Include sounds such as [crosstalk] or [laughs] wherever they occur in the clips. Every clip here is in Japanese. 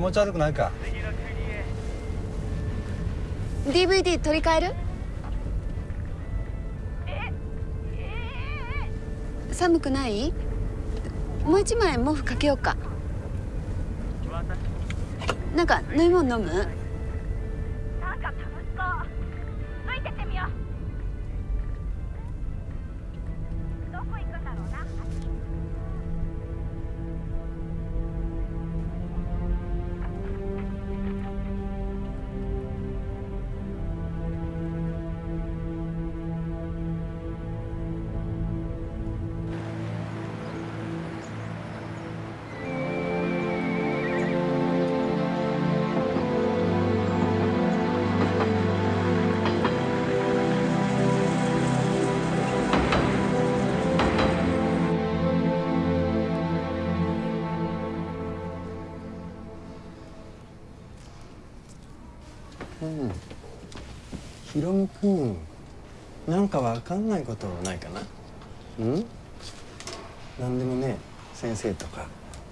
気持ち悪くないか？DVD 取り替える？寒くない？もう一枚毛布かけようか。なんか飲み物飲む？ヒロム君なんかわかんないことないかな？うん？何でもね先生とか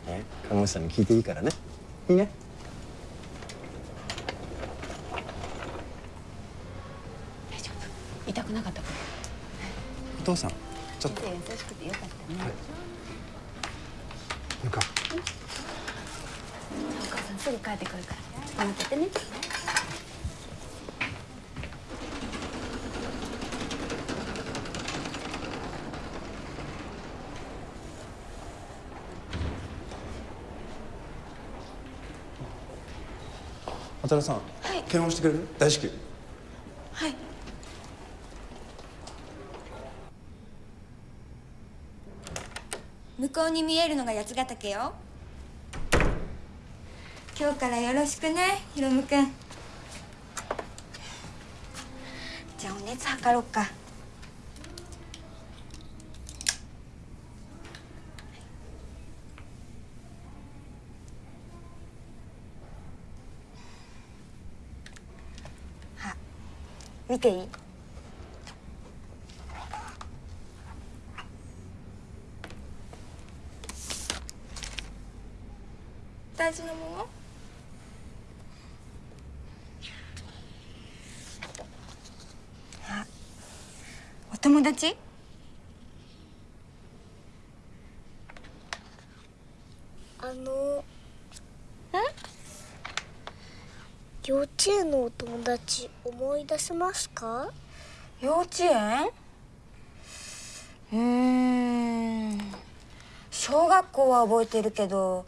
ね看護師さんに聞いていいからね。いいね？大丈夫。痛くなかったかお父さんちょっと。優しくてよかったね、ぬかお母さんすぐ帰ってくるから。待っててね渡辺さん、検温してくれる？大至急。はい。向こうに見えるのが八ヶ岳よ。今日からよろしくねひろむくん。じゃあお熱測ろうか見ていい大事なものあお友達あの幼稚園のお友達思い出せますか？幼稚園？うーん。小学校は覚えてるけど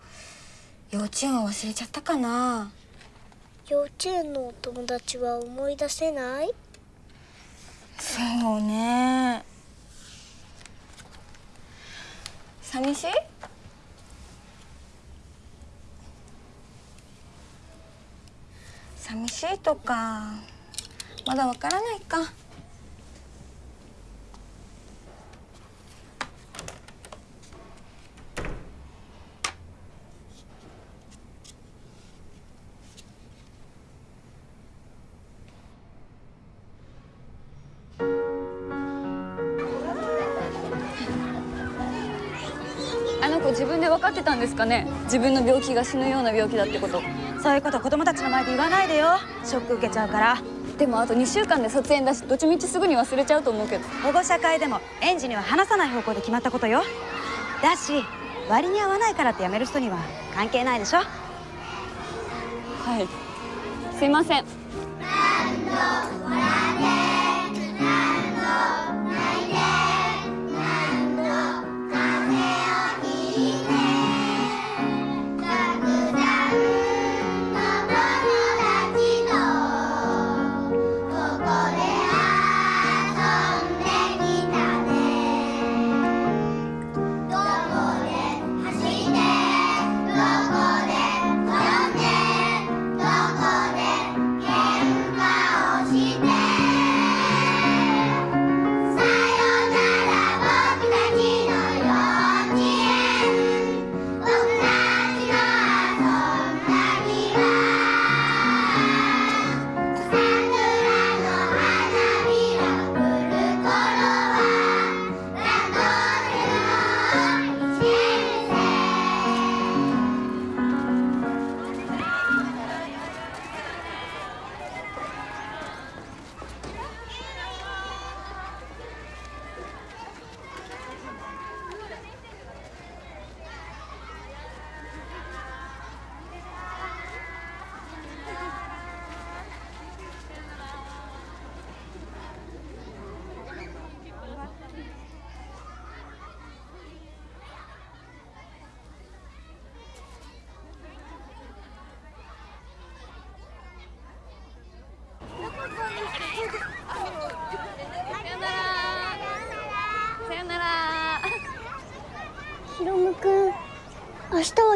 幼稚園は忘れちゃったかな。幼稚園のお友達は思い出せない？そうね。寂しい？寂しいとかまだわからないか。あの子自分で分かってたんですかね？自分の病気が死ぬような病気だってこと。そういうこと子供たちの前で言わないでよ。ショック受けちゃうから。でもあと2週間で卒園だしどっちみちすぐに忘れちゃうと思うけど。保護者会でも園児には話さない方向で決まったことよ。だし割に合わないからって辞める人には関係ないでしょ。はい。すいません「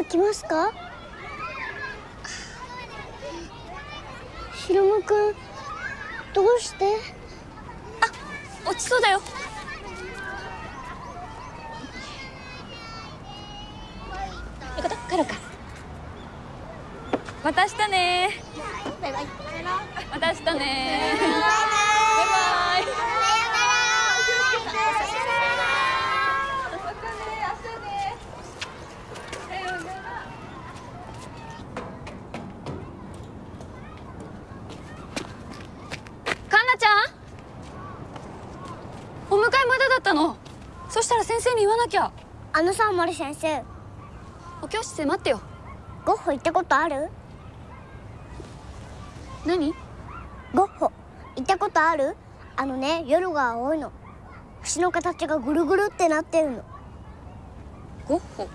来ますか？ひろむくんどうして？落ちそうだよ。いいこと。帰ろうか。また明日ねバイバイ。また明日ねバイバイかんなちゃんお迎えまだだったの？そしたら先生に言わなきゃ。あのさ森先生。お教室で待ってよ。ゴッホ行ったことある？何？ゴッホ行ったことある？あのね夜が青いの。星の形がぐるぐるってなってるの。ゴッホ？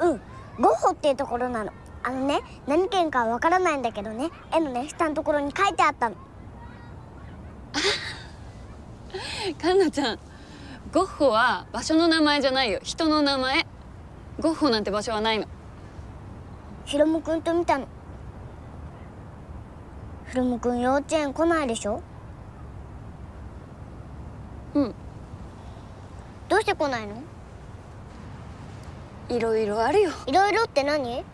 うん。ゴッホっていうところなの。あのね何県かわからないんだけどね。絵のね下のところに書いてあったのかんなちゃんゴッホは場所の名前じゃないよ。人の名前。ゴッホなんて場所はないの。ヒロムくんと見たの。ヒロムくん幼稚園来ないでしょ？うん。どうして来ないの？いろいろあるよ。いろいろって何？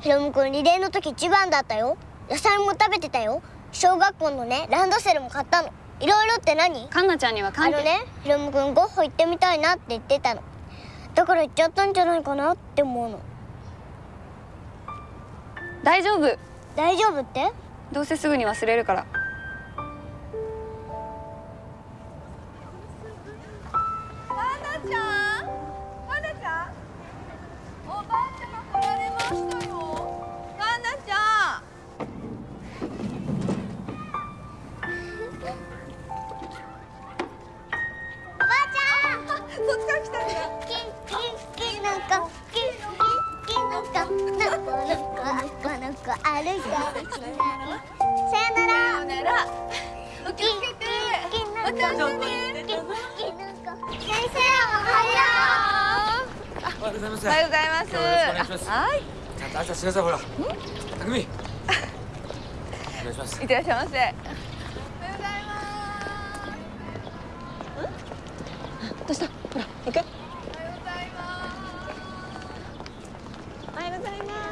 ヒロムくんリレーの時一番だったよ。野菜も食べてたよ。小学校のねランドセルも買ったのいろいろって何？かんなちゃんにはあ関係。のねヒロムくんゴッホ行ってみたいなって言ってたの。だから行っちゃったんじゃないかなって思うの。大丈夫。大丈夫って？どうせすぐに忘れるから。おばます。今日はよろしくお願いますはい、ちゃんと挨拶してください、ほら。たくみ。お願いします。いってらっしゃいませ。どうしたほら行くおはようございます。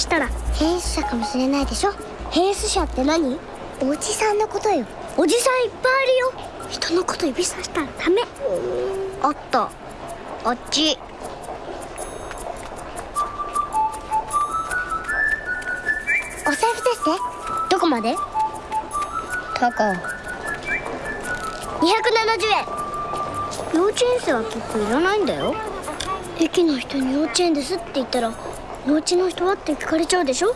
したら変質者かもしれないでしょ？変質者って何？おじさんのことよ。おじさんいっぱいあるよ。人のこと指さしたらダメ。あったあっち。お財布ですねどこまで？高。270円。幼稚園生は結構いらないんだよ。駅の人に幼稚園ですって言ったらお家の人はって聞かれちゃうでしょ？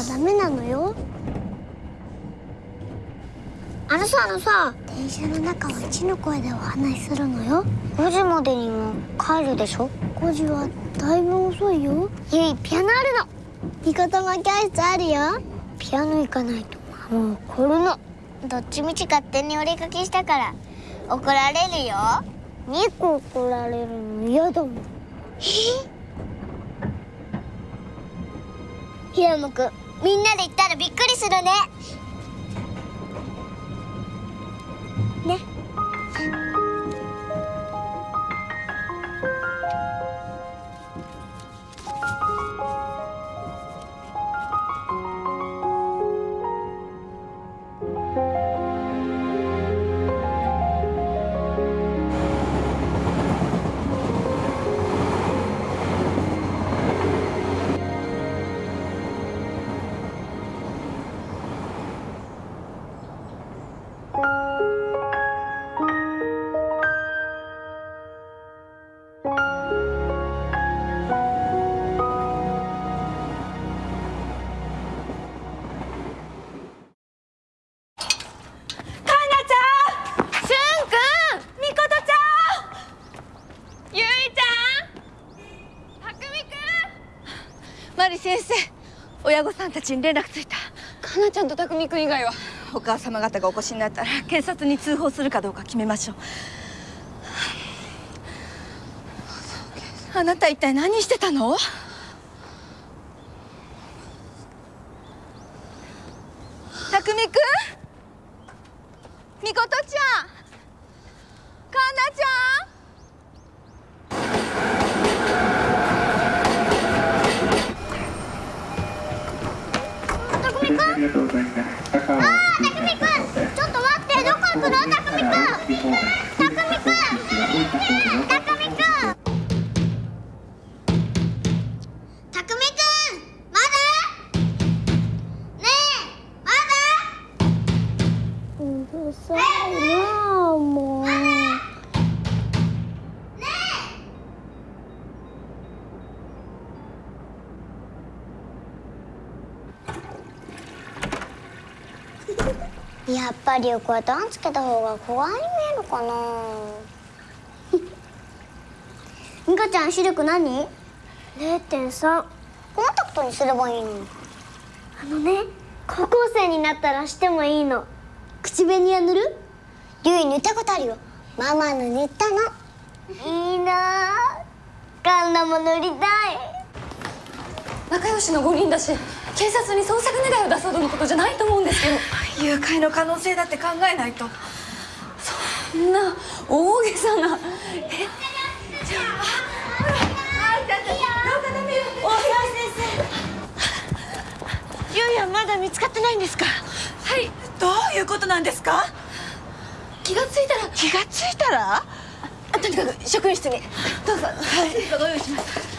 ろうろしたらダメなのよ。あのさあのさ。電車の中は一の声でお話しするのよ。5時までには帰るでしょ？5時はだいぶ遅いよ。ゆいピアノあるの。教室あるよ。ピアノ行かないと怒るの。どっちみち勝手にお出かけしたから。怒られるよ。2個怒られるの嫌だもん。え？ひらむくんみんなで行ったらびっくりするね。ちに連絡ついた。かなちゃんと匠君以外は。お母様方がお越しになったら警察に通報するかどうか決めましょう。あなた一体何してたの？やっぱりこうやってあんつけた方が怖いに見えるかな。[laughs] ミカちゃん視力何 ?0.3 コンタクトにすればいいの？にあのね高校生になったらしてもいいの。口紅は塗る？ゆい塗ったことあるよ。ママの塗ったの。いいな。あカンナも塗りたい。仲良しの5人だし警察に捜索願いを出すほどのことじゃないと思うんですけど誘拐の可能性だって考えないと。そんな大げさな。え？ゆいはまだ見つかってないんですか？はいどういうことなんですか？気がついたら。気がついたら？あとにかく職員室に。どうぞ。はい。ご用意します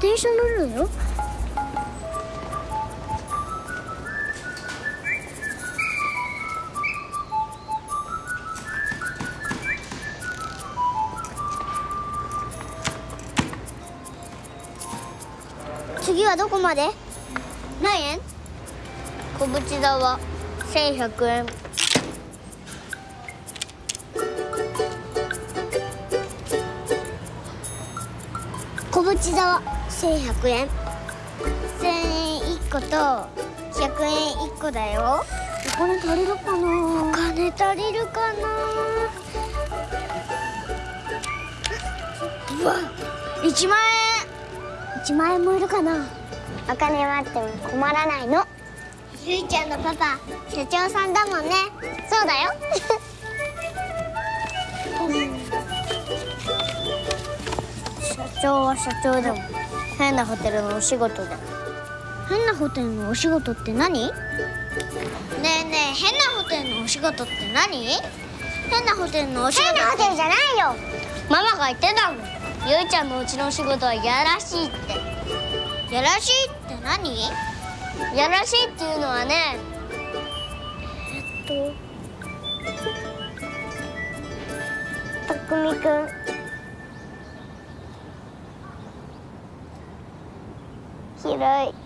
電車乗るのよ。次はどこまで？何円？小淵田は1100円。小淵田は1100円。1000円1個と100円1個だよ。お金足りるかな？お金足りるかな？うわ1万円。1万円もいるかな？お金はあっても困らないの。ゆいちゃんのパパ社長さんだもんね。そうだよ。社長は社長でも変なホテルのお仕事で変なホテルのお仕事って何？ねえねえ変なホテルのお仕事って何？変なホテルのお仕事変なホテルじゃないよ。ママが言ってたもん。ゆいちゃんのうちのお仕事はやらしいって。やらしいって何？やらしいっていうのはねえっとたくみくん Right.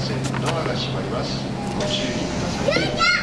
線ドアが閉まります。ご注意ください。ゆいちゃんゆいちゃんゆいちゃんゆい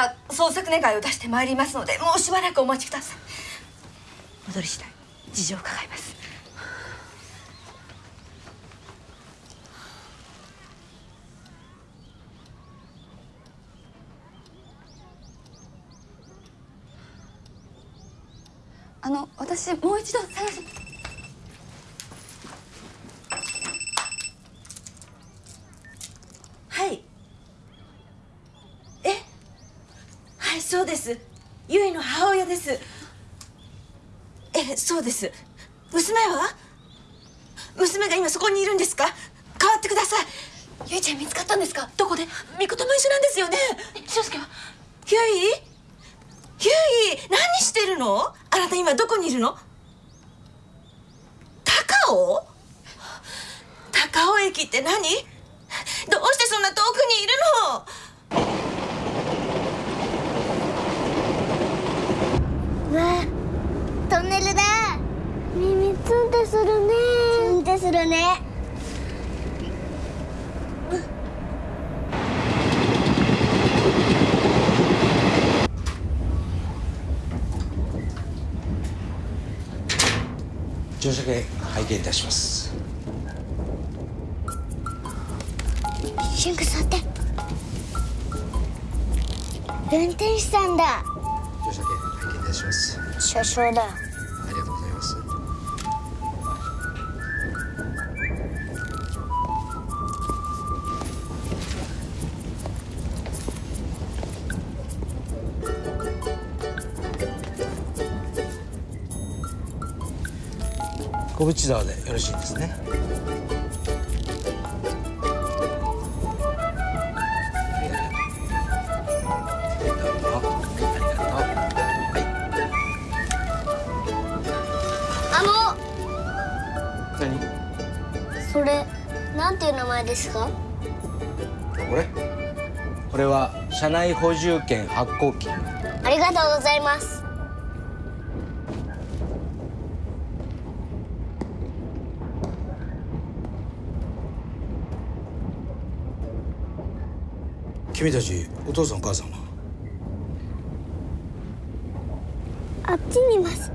から捜索願を出してまいりますのでもうしばらくお待ちください。戻り次第事情を伺います。あの私もう一度探しはいえはいそうです。ゆいの母親です。えそうです。娘は？娘が今そこにいるんですか？代わってください。ゆいちゃん見つかったんですか？どこで？みことも一緒なんですよね。俊介は？ゆいゆい何してるの？あなた今どこにいるの？高尾？高尾駅って何？どうしてそんな遠くにいるの？うわトンネルだ。耳ツンってするね。ツンってするね。乗車券拝見いたします。シュンク座って。運転手さんだ車掌だ。ありがとうございます。小淵沢でよろしいですね車内補充券発行機。ありがとうございます。君たちお父さんお母さんはあっちにいます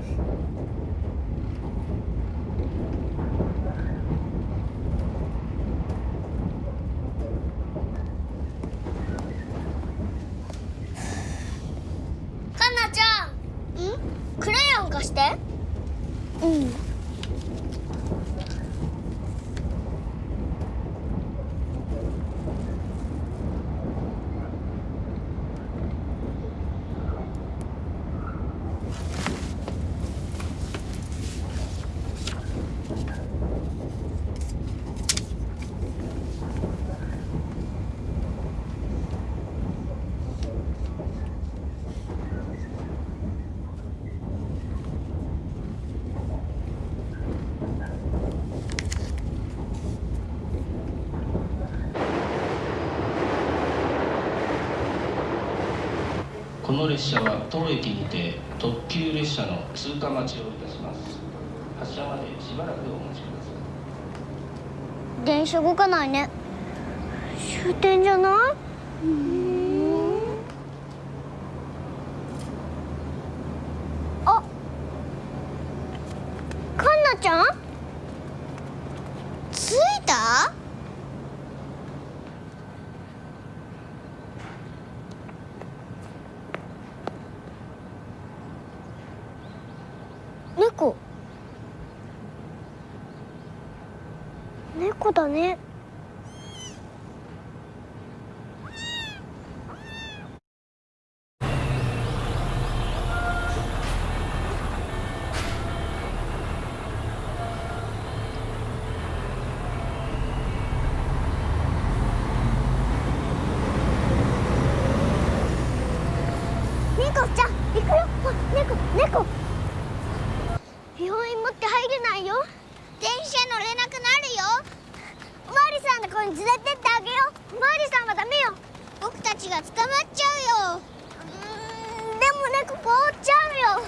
かなちゃんんクレヨン貸してうんこの列車は当駅にて特急列車の通過待ちをいたします。発車までしばらくお待ちください。電車動かないね。終点じゃないあかんなちゃん着いた猫猫だね猫ちゃん行くよ。あ猫猫。病院持って入れないよ。電車乗れなくなるよ。おまわりさんの子に連れてってあげよう。おまわりさんはダメよ。僕たちが捕まっちゃうよ。うでも猫凍っちゃうよ。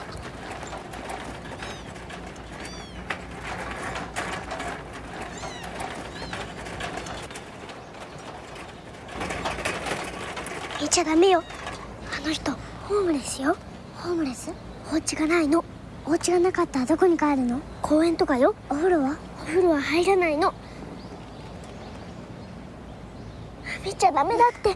行っちゃダメよ。あの人ホームレスよ？ホームレス？お家がないの？お家がなかったらどこに帰るの？公園とかよ？お風呂は？お風呂は入らないの？見ちゃダメだって。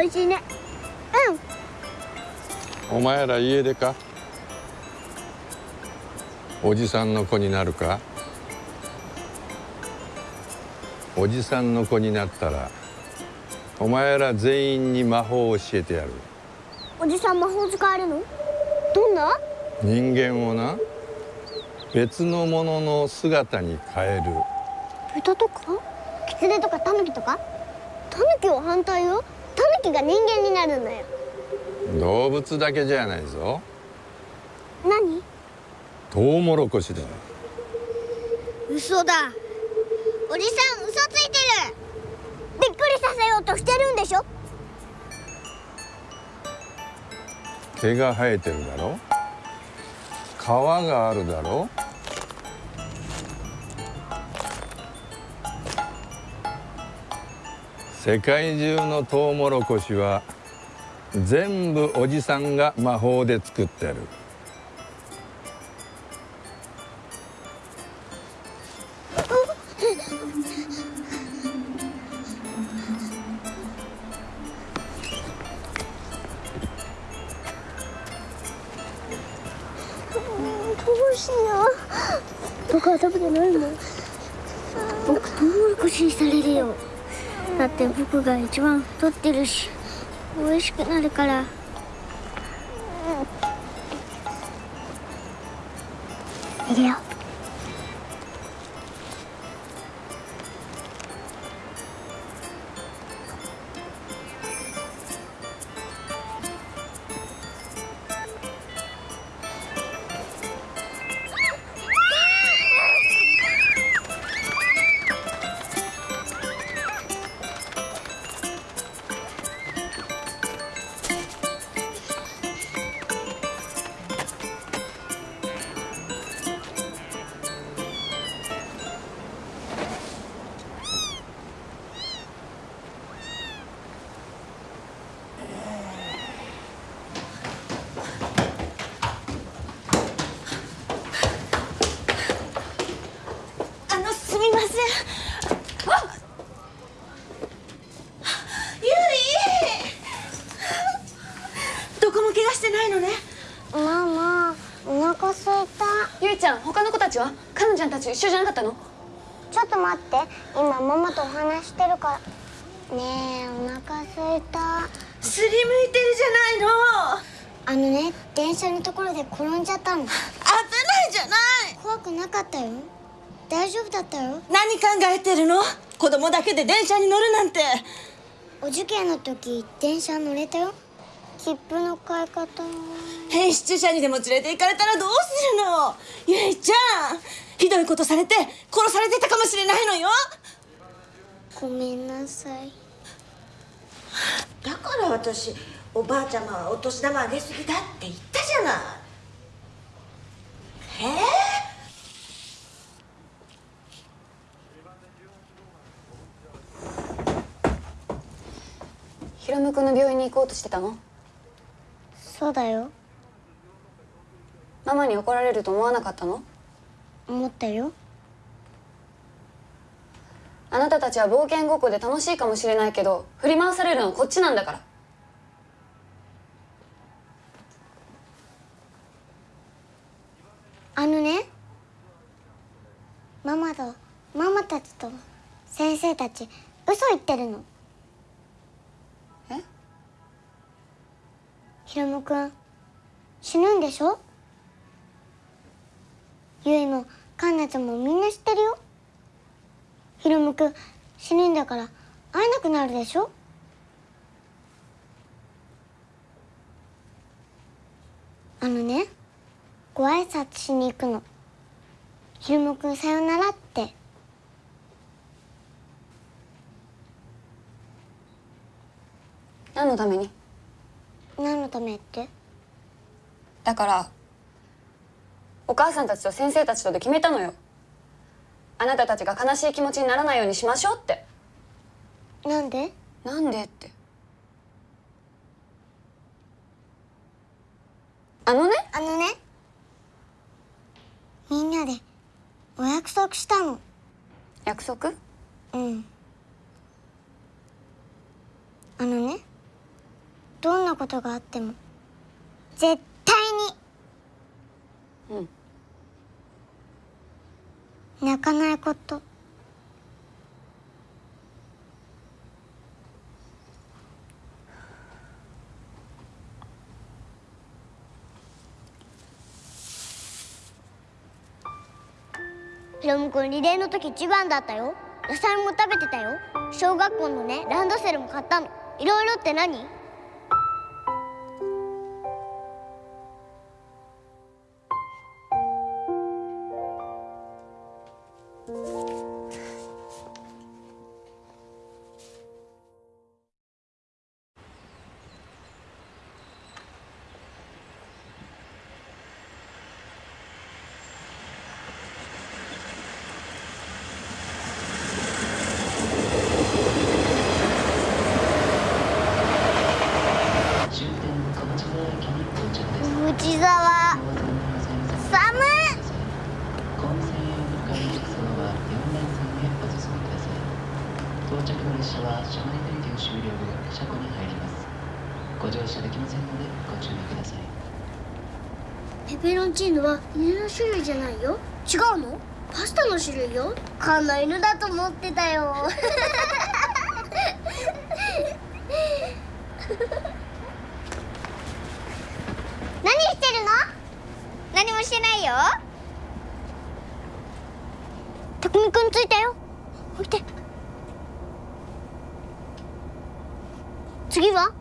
おいしいね。うん。お前ら家出か？おじさんの子になるか？おじさんの子になったらお前ら全員に魔法を教えてやる。おじさん魔法使えるの？どんな？人間をな別のものの姿に変える。豚とか？キツネとかタヌキとか？タヌキは反対よが人間になるんだよ。動物だけじゃないぞ。何？トウモロコシだ嘘だ。おじさん嘘ついてる。びっくりさせようとしてるんでしょ？毛が生えてるだろ？皮があるだろ？世界中のトウモロコシは全部おじさんが魔法で作ってる。一番太ってるし美味しくなるから。供だけで電車に乗るなんて。お受験の時電車乗れたよ。切符の買い方変質者にでも連れて行かれたらどうするの？ゆいちゃんひどいことされて殺されてたかもしれないのよ。ごめんなさい。だから私おばあちゃまはお年玉あげすぎだって言ったじゃない。えヒロム君の病院に行こうとしてたの？そうだよ。ママに怒られると思わなかったの？思ったよ。あなたたちは冒険ごっこで楽しいかもしれないけど振り回されるのはこっちなんだから。あのね。ママとママたちと先生たち嘘言ってるのヒロムくん死ぬんでしょ？ゆいもカンナちゃんもみんな知ってるよ。ヒロムくん死ぬんだから会えなくなるでしょ？あのねご挨拶しに行くの。ひろむくんさよならって。何のために？何のためって？だからお母さんたちと先生たちとで決めたのよ。あなたたちが悲しい気持ちにならないようにしましょうって。なんで？なんでって。あのね？あのね？みんなでお約束したの。約束？うん。あのね？どんなことがあっても絶対うん。に泣かないこと。ヒロムくんリレーの時一番だったよ。野菜も食べてたよ。小学校のねランドセルも買ったの。いろいろって何「ご乗車できませんのでご注意ください。ペペロンチーノは犬の種類じゃないよ。違うの？パスタの種類よ。カンの犬だと思ってたよ [laughs] 何してるの何もしてないよたくみくんついたよ置いて次は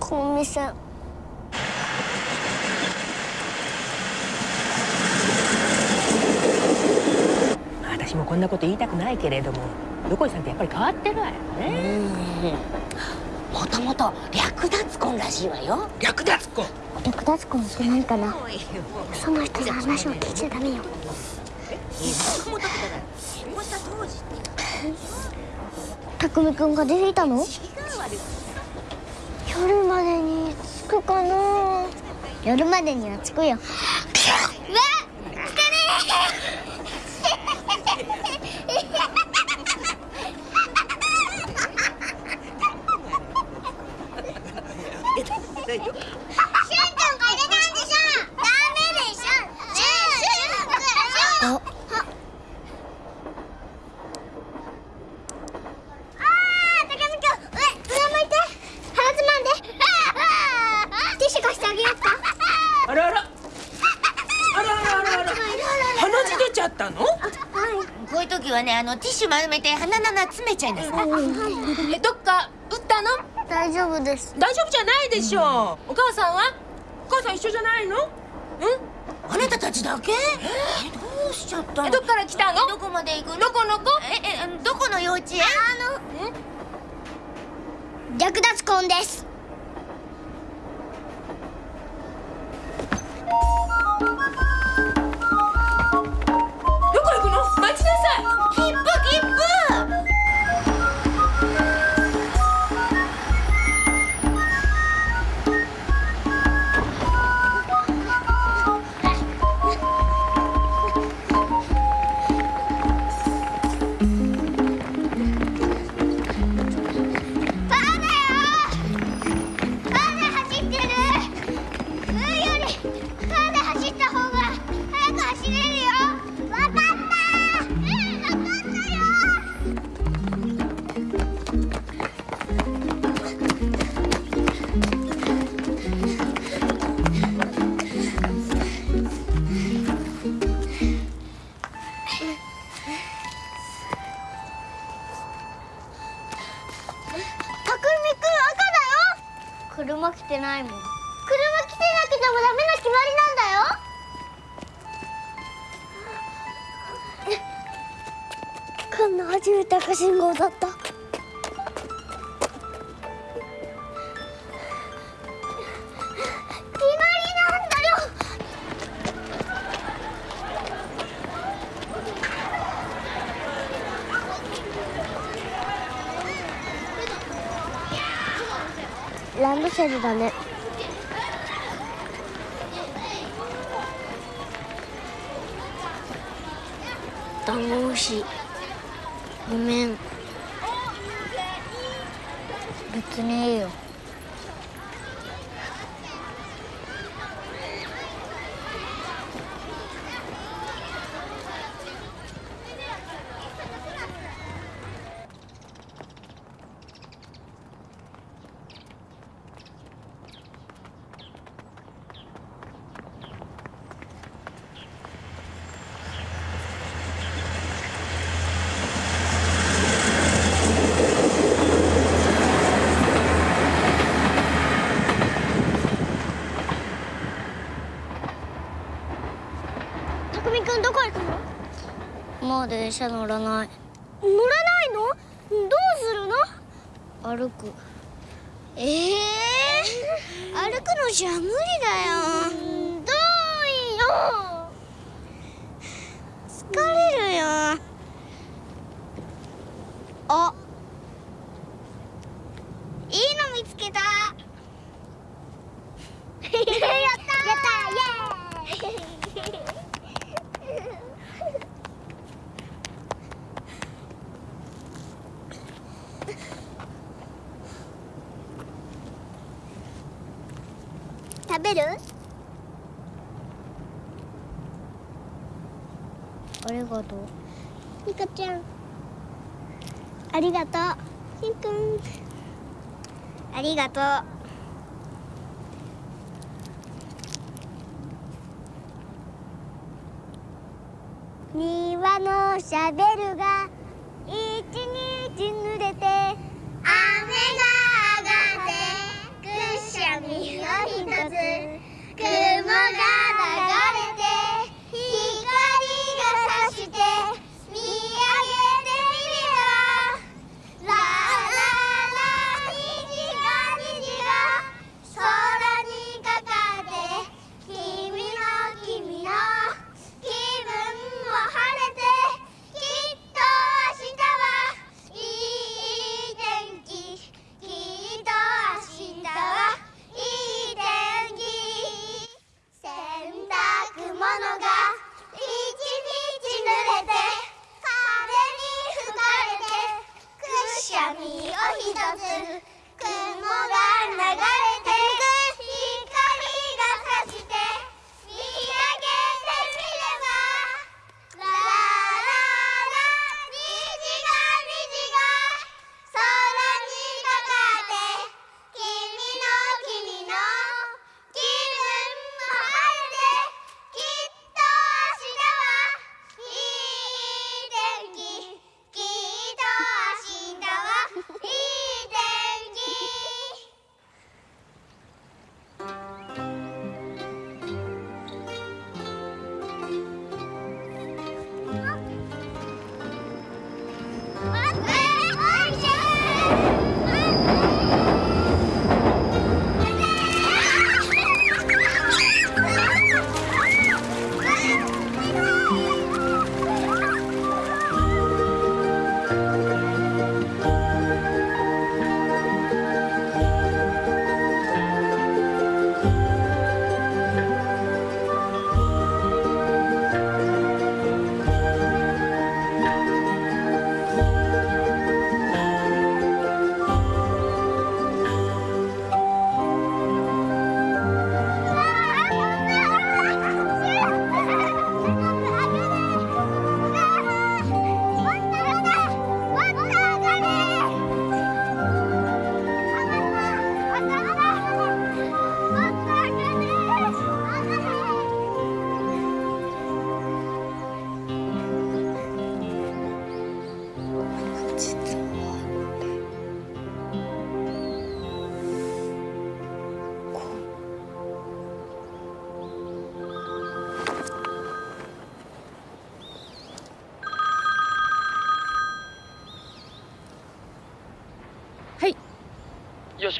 コンビさん私もこんなこと言いたくないけれども横井さんってやっぱり変わってるわよね。もともと略奪婚らしいわよ。略奪婚。略奪婚って何かな。その人の話を聞いちゃダメよ。たくみくんが出ていたの？夜までに着くかな。夜までには着くようわ来たねしゅんくんこれなんでしょダメでしょしゅんしゅんくんあー、高見くん、上、上向いて。鼻つまんで。ティッシュ貸してあげようか。あらあらあらあらあらあら鼻血出ちゃったのこういう時はねあのティッシュ丸めて鼻の穴詰めちゃいなさい。えどっか打ったの？大丈夫です。大丈夫じゃないでしょう。お母さんは？お母さん一緒じゃないの？うん？あなたたちだけ？え？どうしちゃったどっから来たの？どこまで行くの？どこの子？ええどこの幼稚園？略奪婚です。ランドセルだね。ダンゴムシ。ごめん。別にいいよたくみくんどこ行くのもう電車乗らない。乗らないの？どうするの？歩く。ええ歩くのじゃ無理だよ遠いよ疲れるよあいいの見つけたやったやったイエーイ食べるありがとうニカちゃんありがとうしんくんあ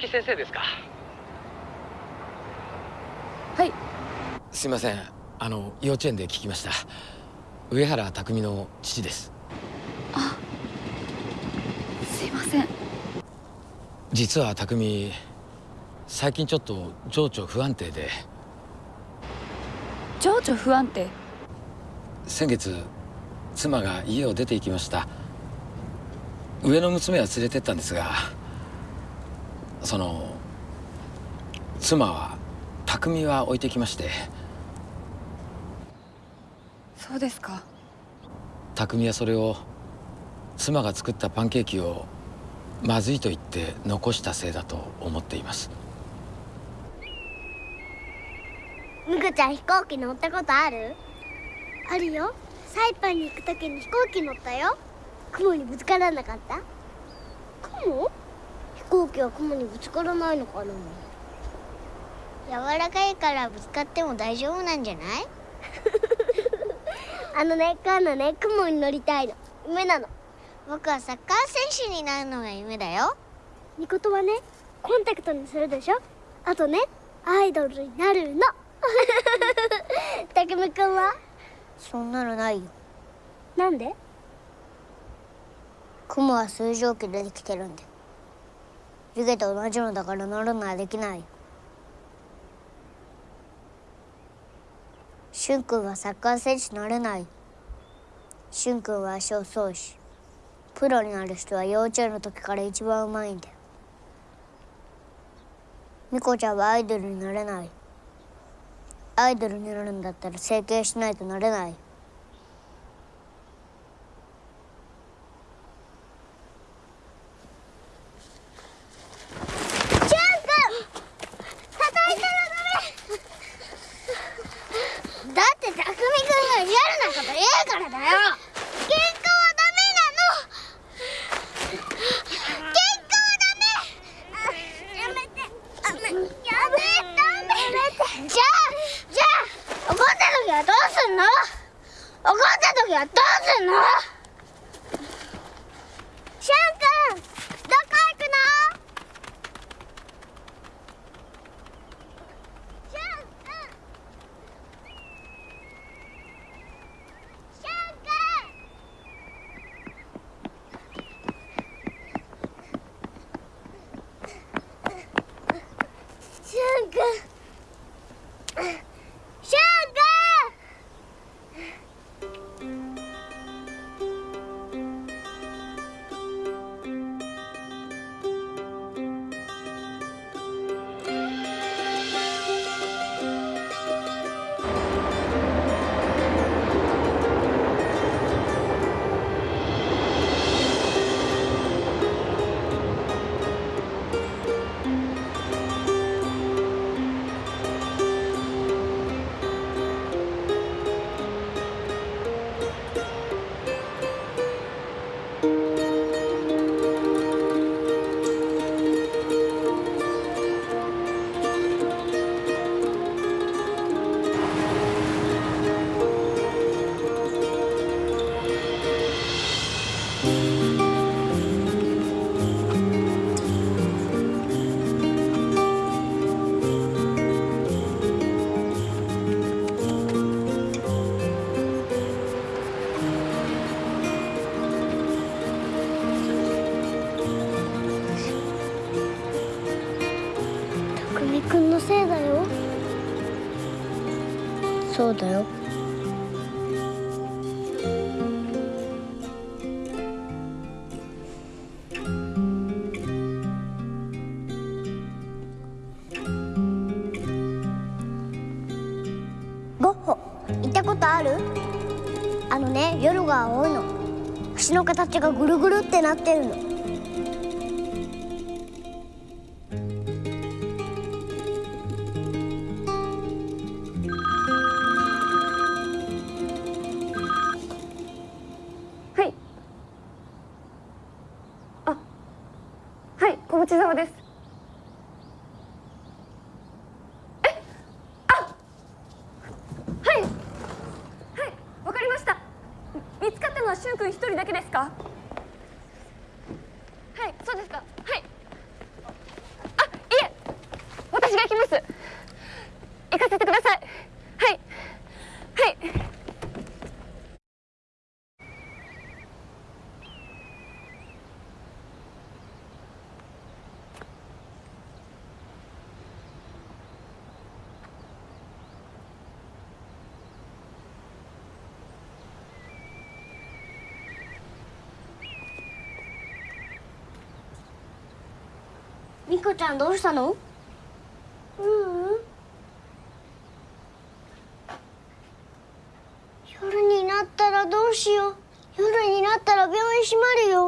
木先生ですか？はい。すいません。あの幼稚園で聞きました。上原匠の父です。すいません。実は匠最近ちょっと情緒不安定で。情緒不安定？先月妻が家を出て行きました。上の娘は連れてったんですがその妻は匠は置いてきまして。そうですか。匠はそれを妻が作ったパンケーキをまずいと言って残したせいだと思っています。むくちゃん飛行機乗ったことある？あるよ。サイパンに行く時に飛行機乗ったよ。雲にぶつからなかった？雲？飛行機は雲にぶつからないのかな。柔らかいからぶつかっても大丈夫なんじゃない？[laughs] あのね今度ね雲に乗りたいの。夢なの。僕はサッカー選手になるのが夢だよ。みことはねコンタクトにするでしょ？あとねアイドルになるの。[laughs] たくみくんは？そんなのないよ。なんで？雲は水蒸気でできてるんで湯気と同じのだから乗るのはできない。しゅん君はサッカー選手になれない。しゅん君は足をそうしプロになる人は幼稚園の時から一番うまいんだよ。みこちゃんはアイドルになれない。アイドルになるんだったら整形しないとなれない。うだよ。ゴッホ行ったことある？あのね夜が青いの。口の形がぐるぐるってなってるの。そうですか。リコちゃんどうしたの？ううん。夜になったらどうしよう。夜になったら病院閉まるよ。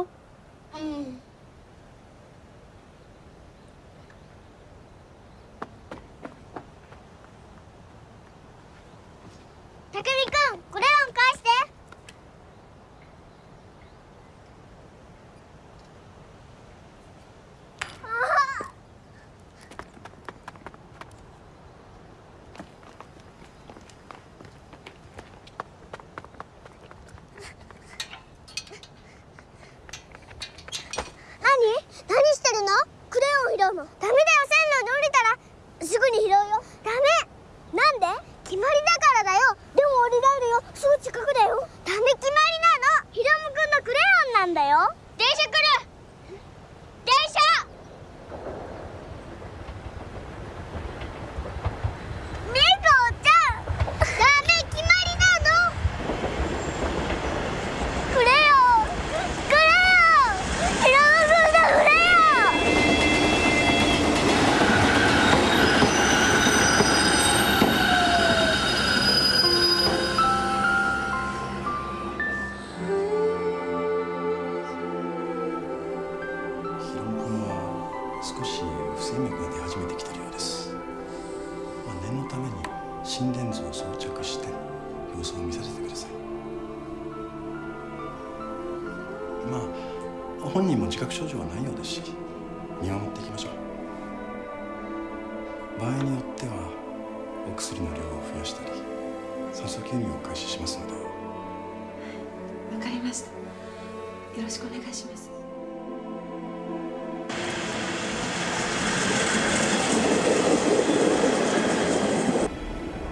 ろしくお願いします。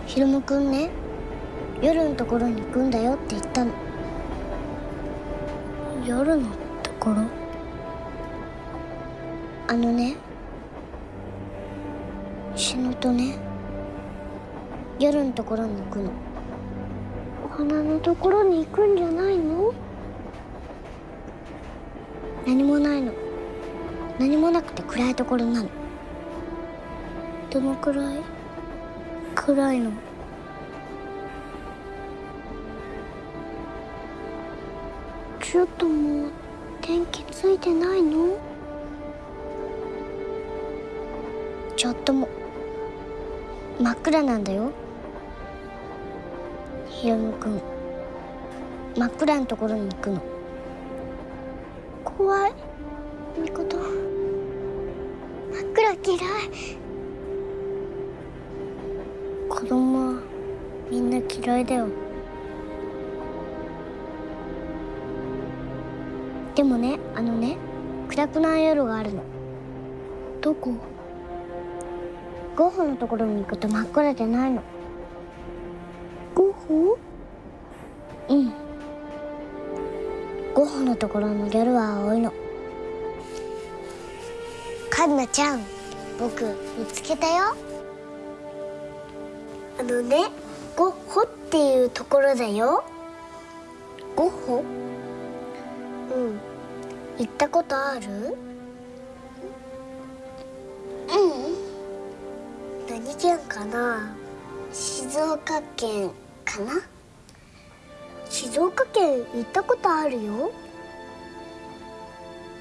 ひろむくんね。夜のところに行くんだよって言ったの。くて暗いところなの。どのくらい？暗いの。ちょっともう電気ついてないの？ちょっとも。真っ暗なんだよ。ひろむくん真っ暗なところに行くの。怖い。嫌い。子供はみんな嫌いだよ。でもねあのね暗くない夜があるの。どこ？ゴッホのところに行くと真っ暗じゃないの。ゴッホ？うん。ゴッホのところの夜は青いの。カンナちゃん僕見つけたよ。あのねゴッホっていうところだよ。ゴッホ？うん。行ったことある？うん。何県かな？静岡県かな？静岡県行ったことあるよ。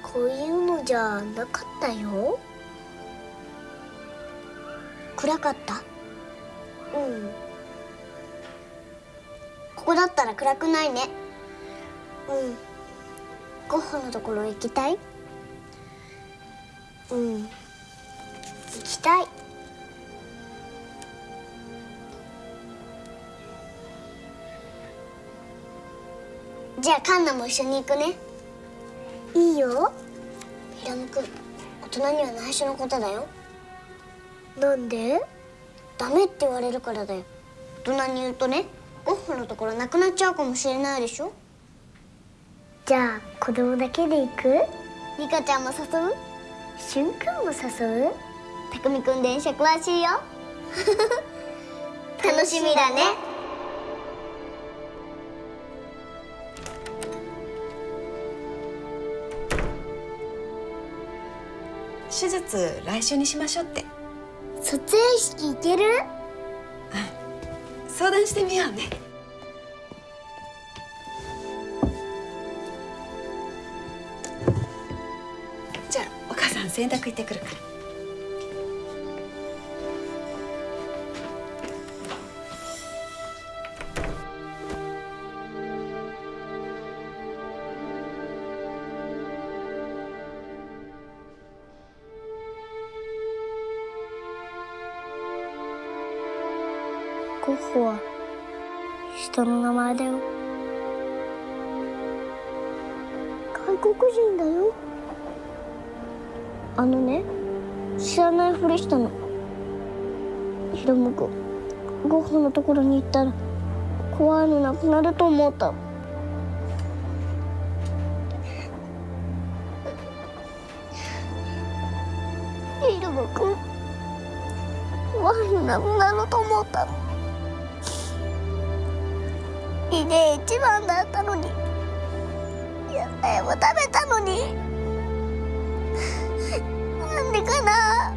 こういうのじゃなかったよ暗かった？うん。ここだったら暗くないね。うん。ゴッホのところ行きたい？うん。行きたい。じゃあカンナも一緒に行くね。いいよ。ヒラムくん大人には内緒のことだよなんで？ダメって言われるからだよ。大人に言うとねゴッホのところなくなっちゃうかもしれないでしょ。じゃあ子供だけで行く？リカちゃんも誘う？しゅんくんも誘う？たくみくん電車詳しいよ。[laughs] 楽しみだね。手術来週にしましょうって卒園式行ける？相談してみようね。じゃあお母さん洗濯行ってくるから。人の名前だよ。外国人だよ。あのね知らないふりしたの。ヒロム君ゴッホのところに行ったら怖いのなくなると思った。ヒロム君怖いのなくなると思った。リレー一番だったのに。野菜も食べたのに。なんでかな。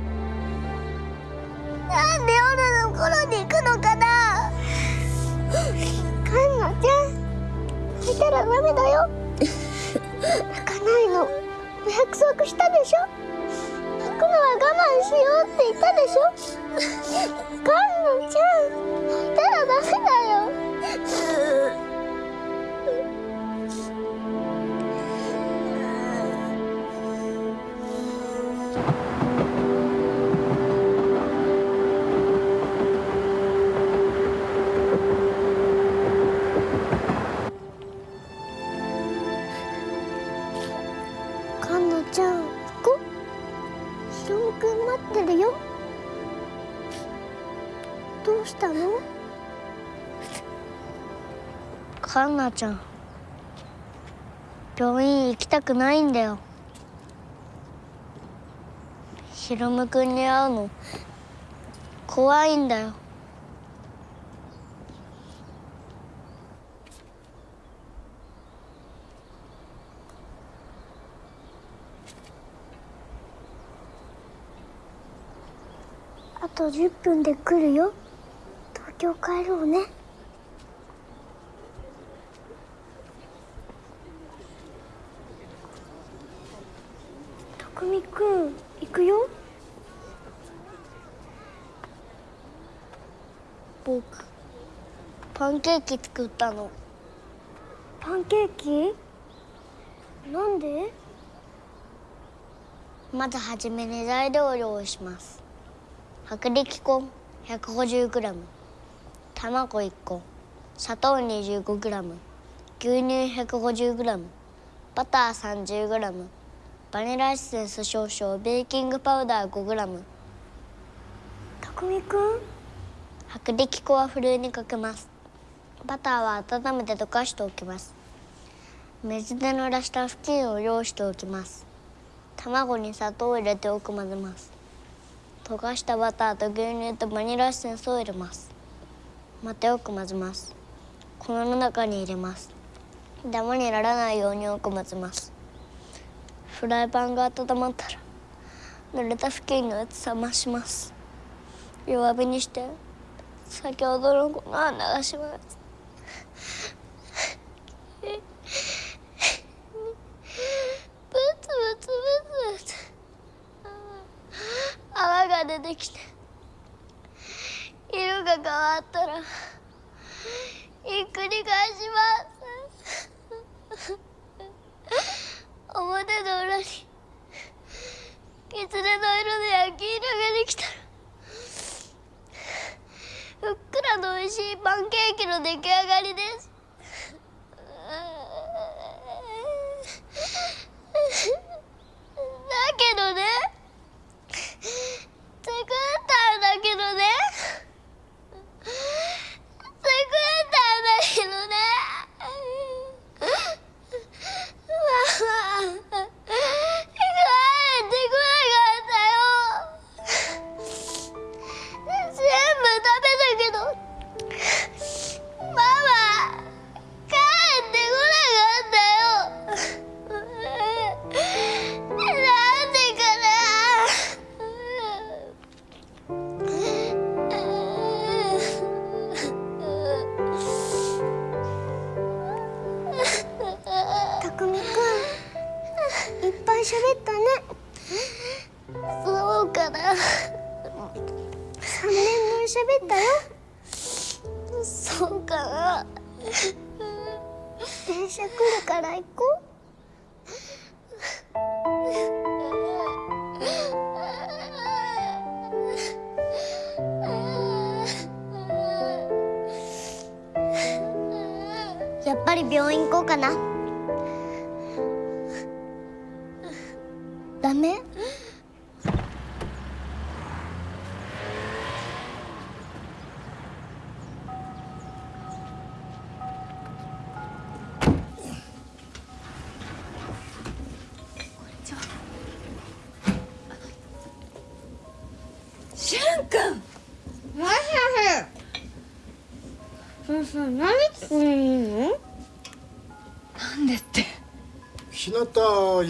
なんで夜の頃に行くのかな。カンナちゃん泣いたらダメだよ。泣かないの。お約束したでしょ。泣くのは我慢しようって言ったでしょ。カンナちゃんどうちゃん。病院行きたくないんだよ。ヒロム君に会うの。怖いんだよ。あと10分で来るよ。東京帰ろうね。匠くん行くよ。僕パンケーキ作ったの。パンケーキ？なんで？まずはじめに材料を用意します。薄力粉 150g 卵1個。砂糖 25g 牛乳 150g バター 30g バニラエッセンス少々ベーキングパウダー 5g たくみくん？薄力粉はふるいにかけます。バターは温めて溶かしておきます。水で濡らした布巾を用意しておきます。卵に砂糖を入れてよく混ぜます。溶かしたバターと牛乳とバニラエッセンスを入れます。またよく混ぜます。粉の中に入れます。ダマにならないようによく混ぜますフライパンが温まったら濡れた布巾のやつ冷まします。弱火にして先ほどの粉を流します。ブツブツブツブツ。泡が出てきて色が変わったらひっくり返します。表の裏にきつねの色で焼き色ができたらふっくらの美味しいパンケーキの出来上がりです。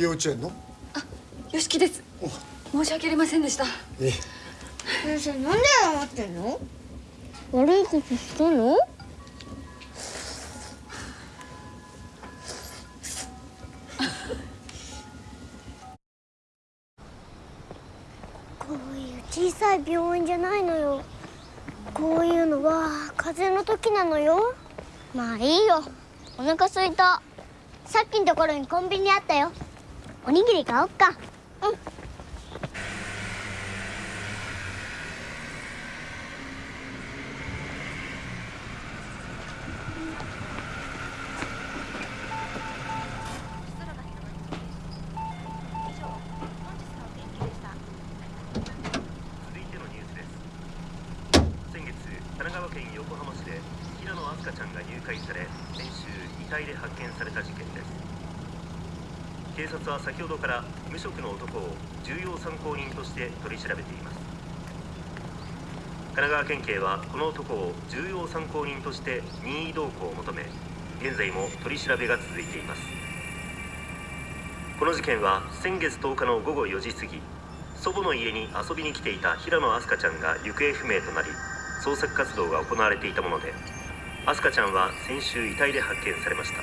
幼稚園の？よしきです。申し訳ありませんでした。え先生なんで謝ってんの？悪いことしたの？こういう小さい病院じゃないのよ。こういうのは風邪の時なのよ。まあいいよ。お腹すいた。さっきのところにコンビニあったよおにぎり買おっかうん先月神奈川県横浜市で平野飛鳥ちゃんが誘拐され先週遺体で発見された事件です警察は先ほどから無職の男を重要参考人として取り調べています。神奈川県警はこの男を重要参考人として任意同行を求め現在も取り調べが続いています。この事件は先月10日の午後4時過ぎ祖母の家に遊びに来ていた平野飛鳥ちゃんが行方不明となり捜索活動が行われていたもので飛鳥ちゃんは先週遺体で発見されました。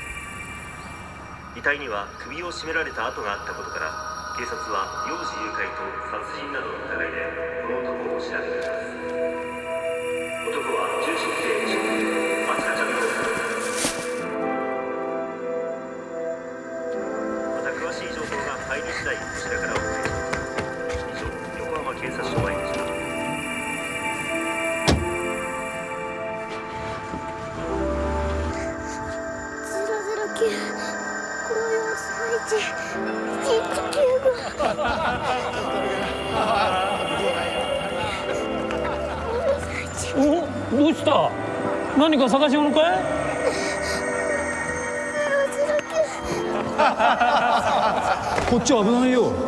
遺体には首を絞められた跡があったことから警察は幼児誘拐と殺人などの疑いでこの男を調べています。男は何か探し物かいこっちは危ないよどう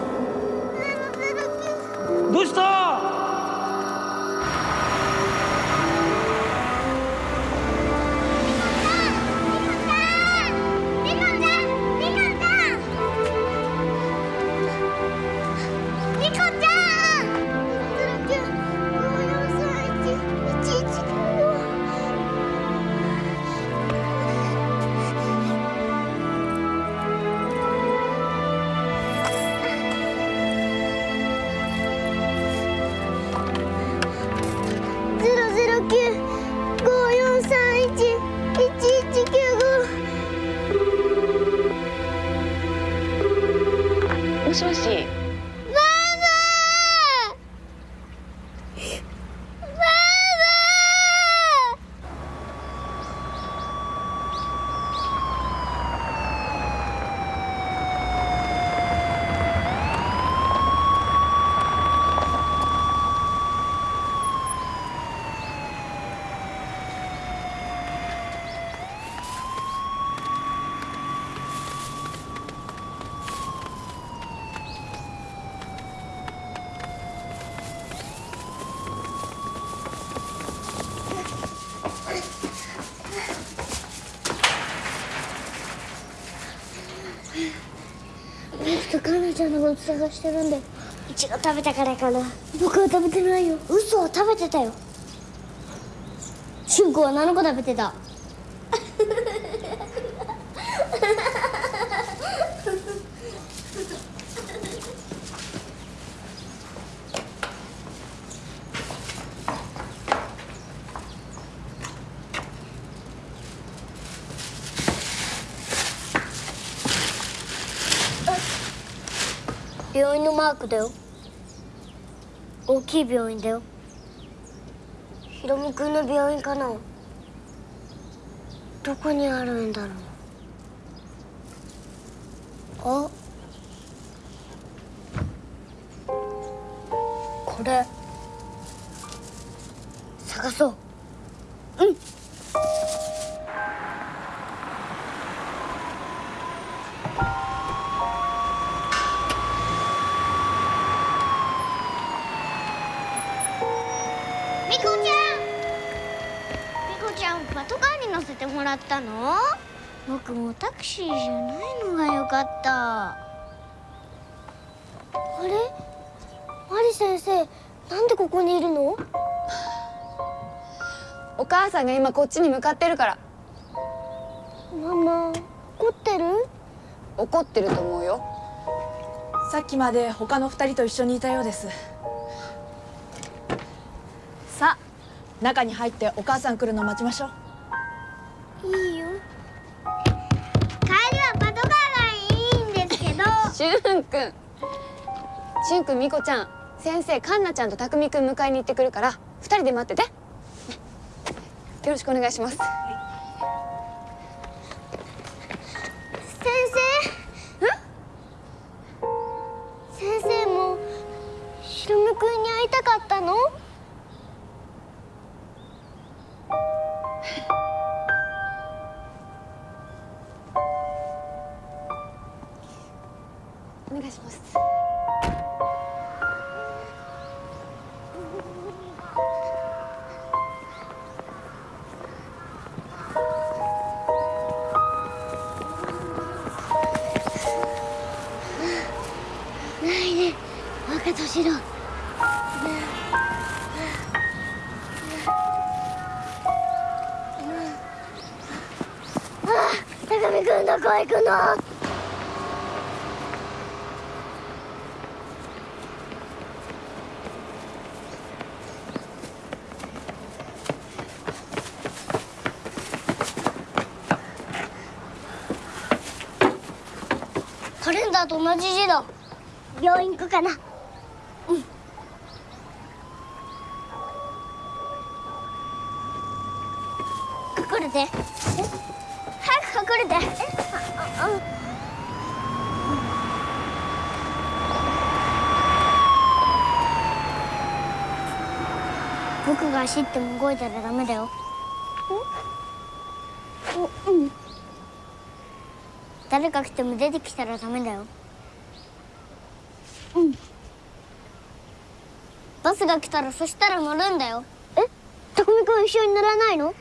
探してるんだよいちご食べたからかな。僕は食べてないよ。嘘は食べてたよ。しゅんこは何個食べてた病院のマークだよ。大きい病院だよ。ひろみくんの病院かな。どこにあるんだろう。みこちゃん。みこちゃんパトカーに乗せてもらったの？僕もタクシーじゃないのがよかった。あれ？マリ先生なんでここにいるの？お母さんが今こっちに向かってるから。ママ怒ってる？怒ってると思うよ。さっきまで他の二人と一緒にいたようです中に入ってお母さん来るの待ちましょう。いいよ。帰りはパトカーがいいんですけど。しゅんくん。しゅんくんみこちゃん。先生かんなちゃんとたくみくん迎えに行ってくるから二人で待ってて。よろしくお願いします。先生。先生もひろむくんに会いたかったの？願いします。ないね。若年郎。あ高見くんどこ行くのカレンダーと同じ字だ病院行くかな。うん。隠れてえ？早く隠れてえああ僕が走っても動いたらダメだよ。ううん。誰か来ても出てきたらダメだようんバスが来たらそしたら乗るんだよ。え？匠君一緒に乗らないの？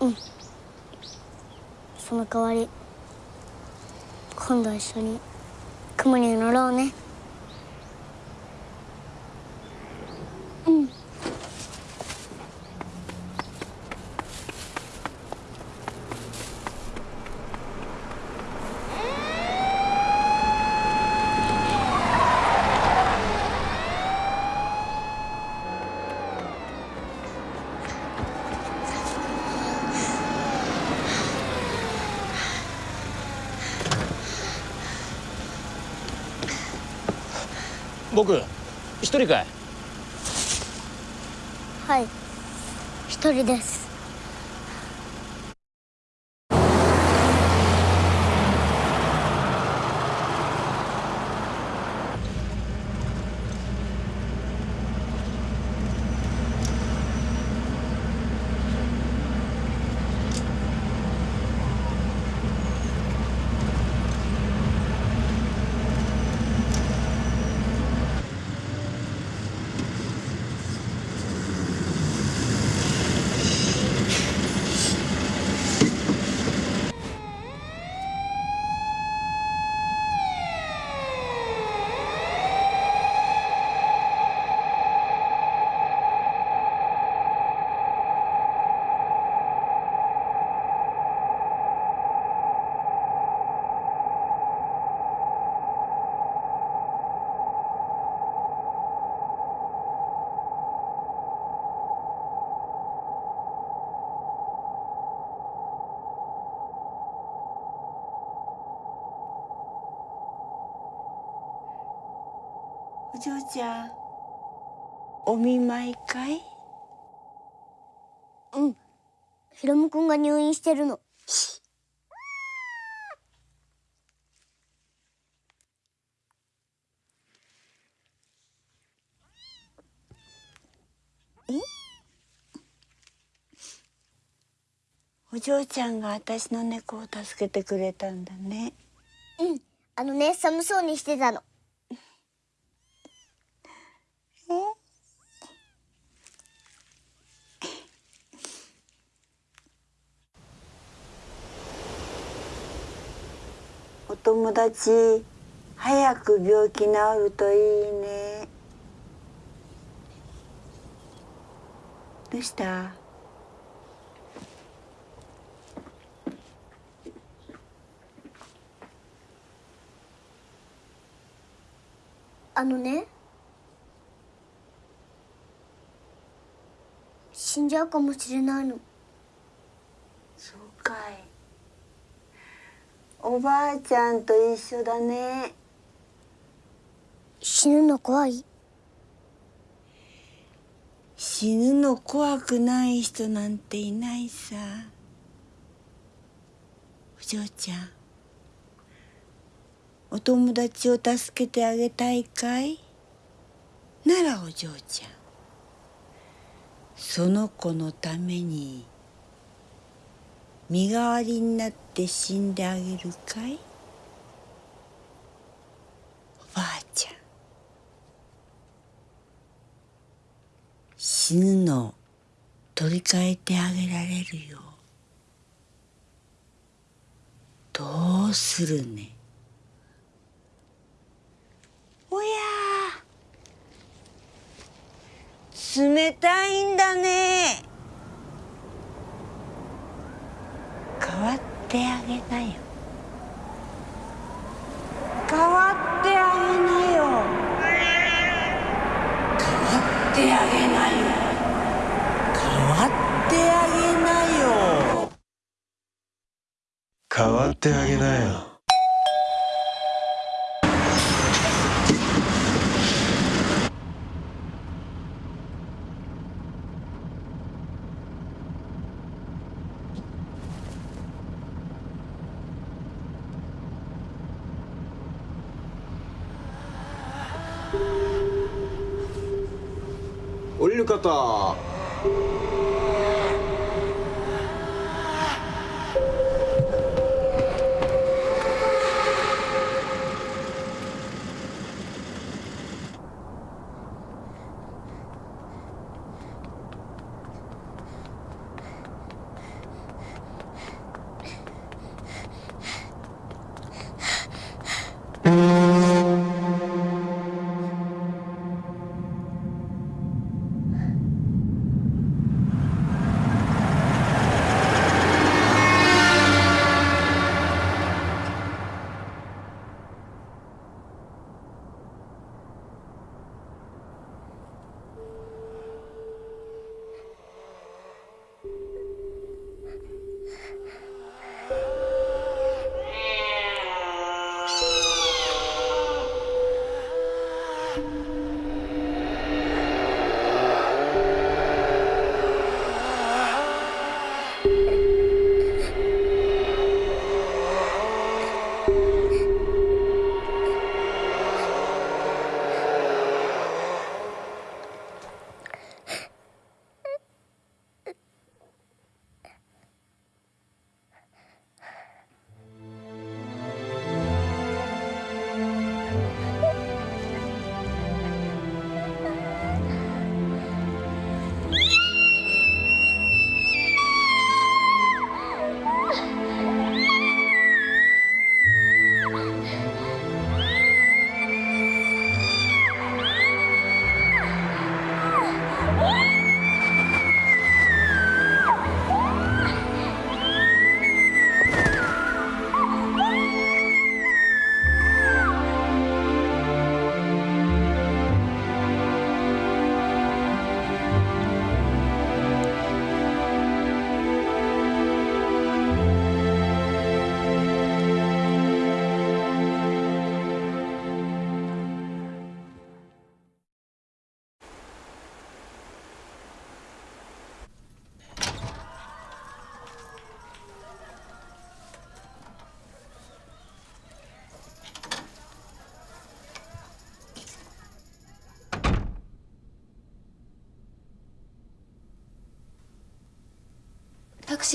うん。その代わり今度一緒に雲に乗ろうねうん僕一人かい。はい。一人です。お嬢ちゃん。お見舞いかいうん。ヒロム君が入院してるの。お嬢ちゃんが私の猫を助けてくれたんだね。うん。あのね寒そうにしてたの達早く病気治るといいね。どうした？あのね死んじゃうかもしれないのそうかいおばあちゃんと一緒だね。死ぬの怖い？死ぬの怖くない人なんていないさ。お嬢ちゃんお友達を助けてあげたいかい？ならお嬢ちゃんその子のために身代わりになって死んであげるかい？おばあちゃん。死ぬの取り替えてあげられるよ。どうするね？おや冷たいんだね。変わってあげなよ。変わってあげなよ。変わってあげなよ。変わってあげなよ。変わってあげなよ降り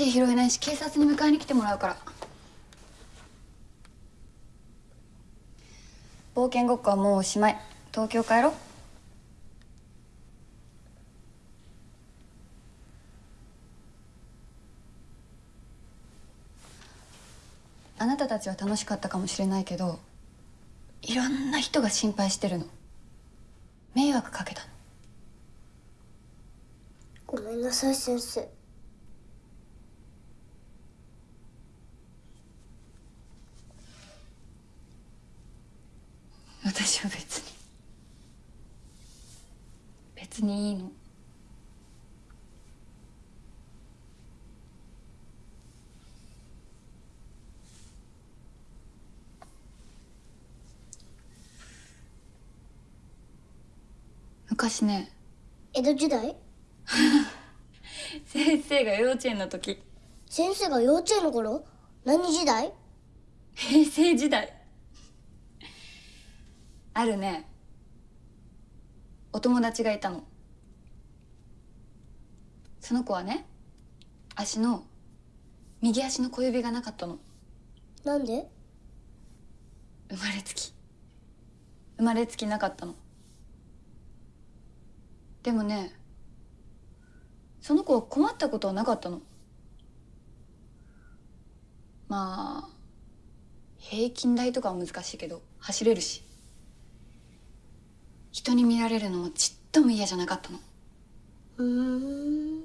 拾えないし警察に迎えに来てもらうから。冒険ごっこはもうおしまい。東京帰ろう。あなたたちは楽しかったかもしれないけどいろんな人が心配してるの。迷惑かけたの。ごめんなさい先生私は別に別にいいの。昔ね。江戸時代？[laughs] 先生が幼稚園の時。先生が幼稚園の頃？何時代？平成時代。あるね。お友達がいたのその子はね足の右足の小指がなかったの。なんで？生まれつき。生まれつきなかったの。でもねその子は困ったことはなかったの。まあ平均台とかは難しいけど走れるし。人に見られるのもちっとも嫌じゃなかったの。うーん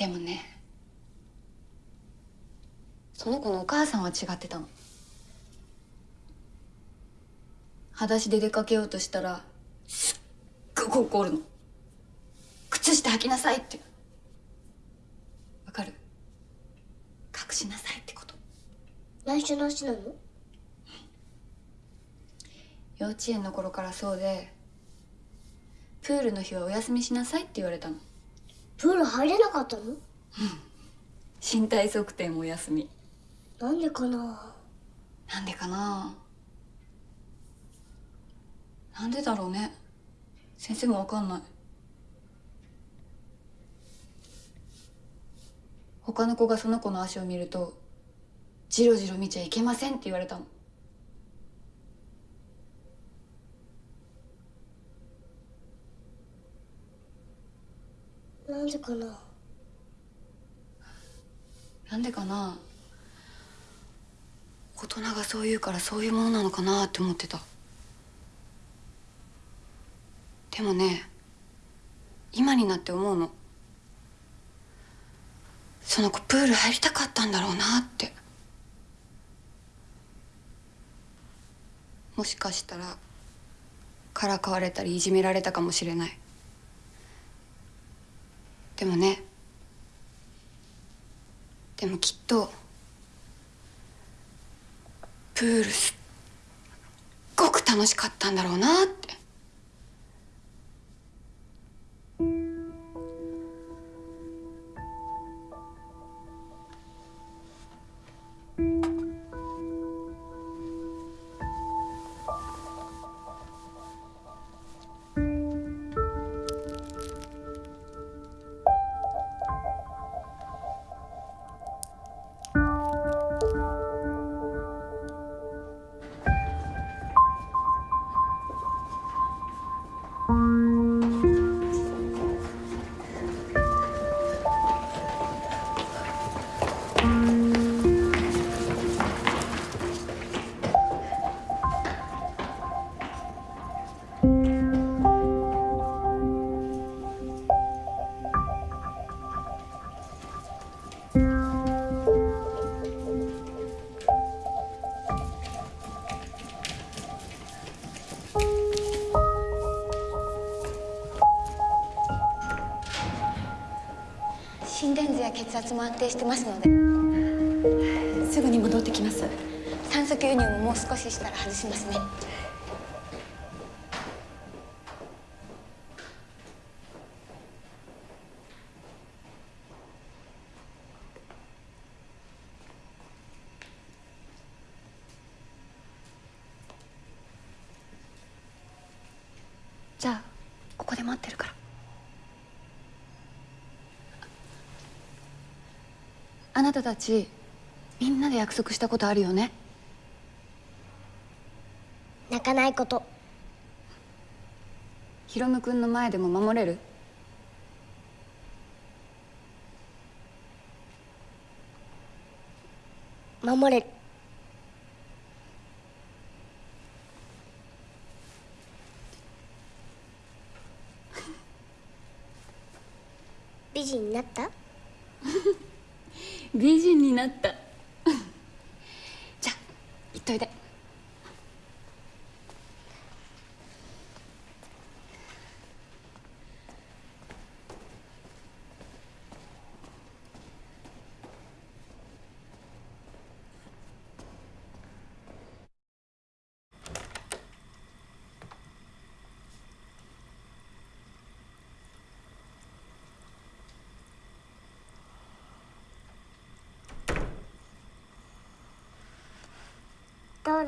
でもね。その子のお母さんは違ってたの。裸足で出かけようとしたらすっごく怒るの。靴下履きなさいって。わかる？隠しなさいってこと。内緒なしなの？幼稚園の頃からそうでプールの日はお休みしなさいって言われたのプール入れなかったの？身体測定もお休み。なんでかな？なんでかな？なんでだろうね。先生もわかんない。他の子がその子の足を見るとジロジロ見ちゃいけませんって言われたのなんでかな？なんでかな？大人がそう言うからそういうものなのかなって思ってた。でもね今になって思うの。その子プール入りたかったんだろうなって。もしかしたらからかわれたりいじめられたかもしれない。でもね。でもきっとプールすっごく楽しかったんだろうなって。圧も安定してますので。すぐに戻ってきます。酸素吸入ももう少ししたら外しますねじゃあここで待ってるからあなたたちみんなで約束したことあるよね？泣かないこと。ヒロム君の前でも守れる？守れる。[laughs] 美人になった？美人になった。[laughs] じゃあ行っといで誰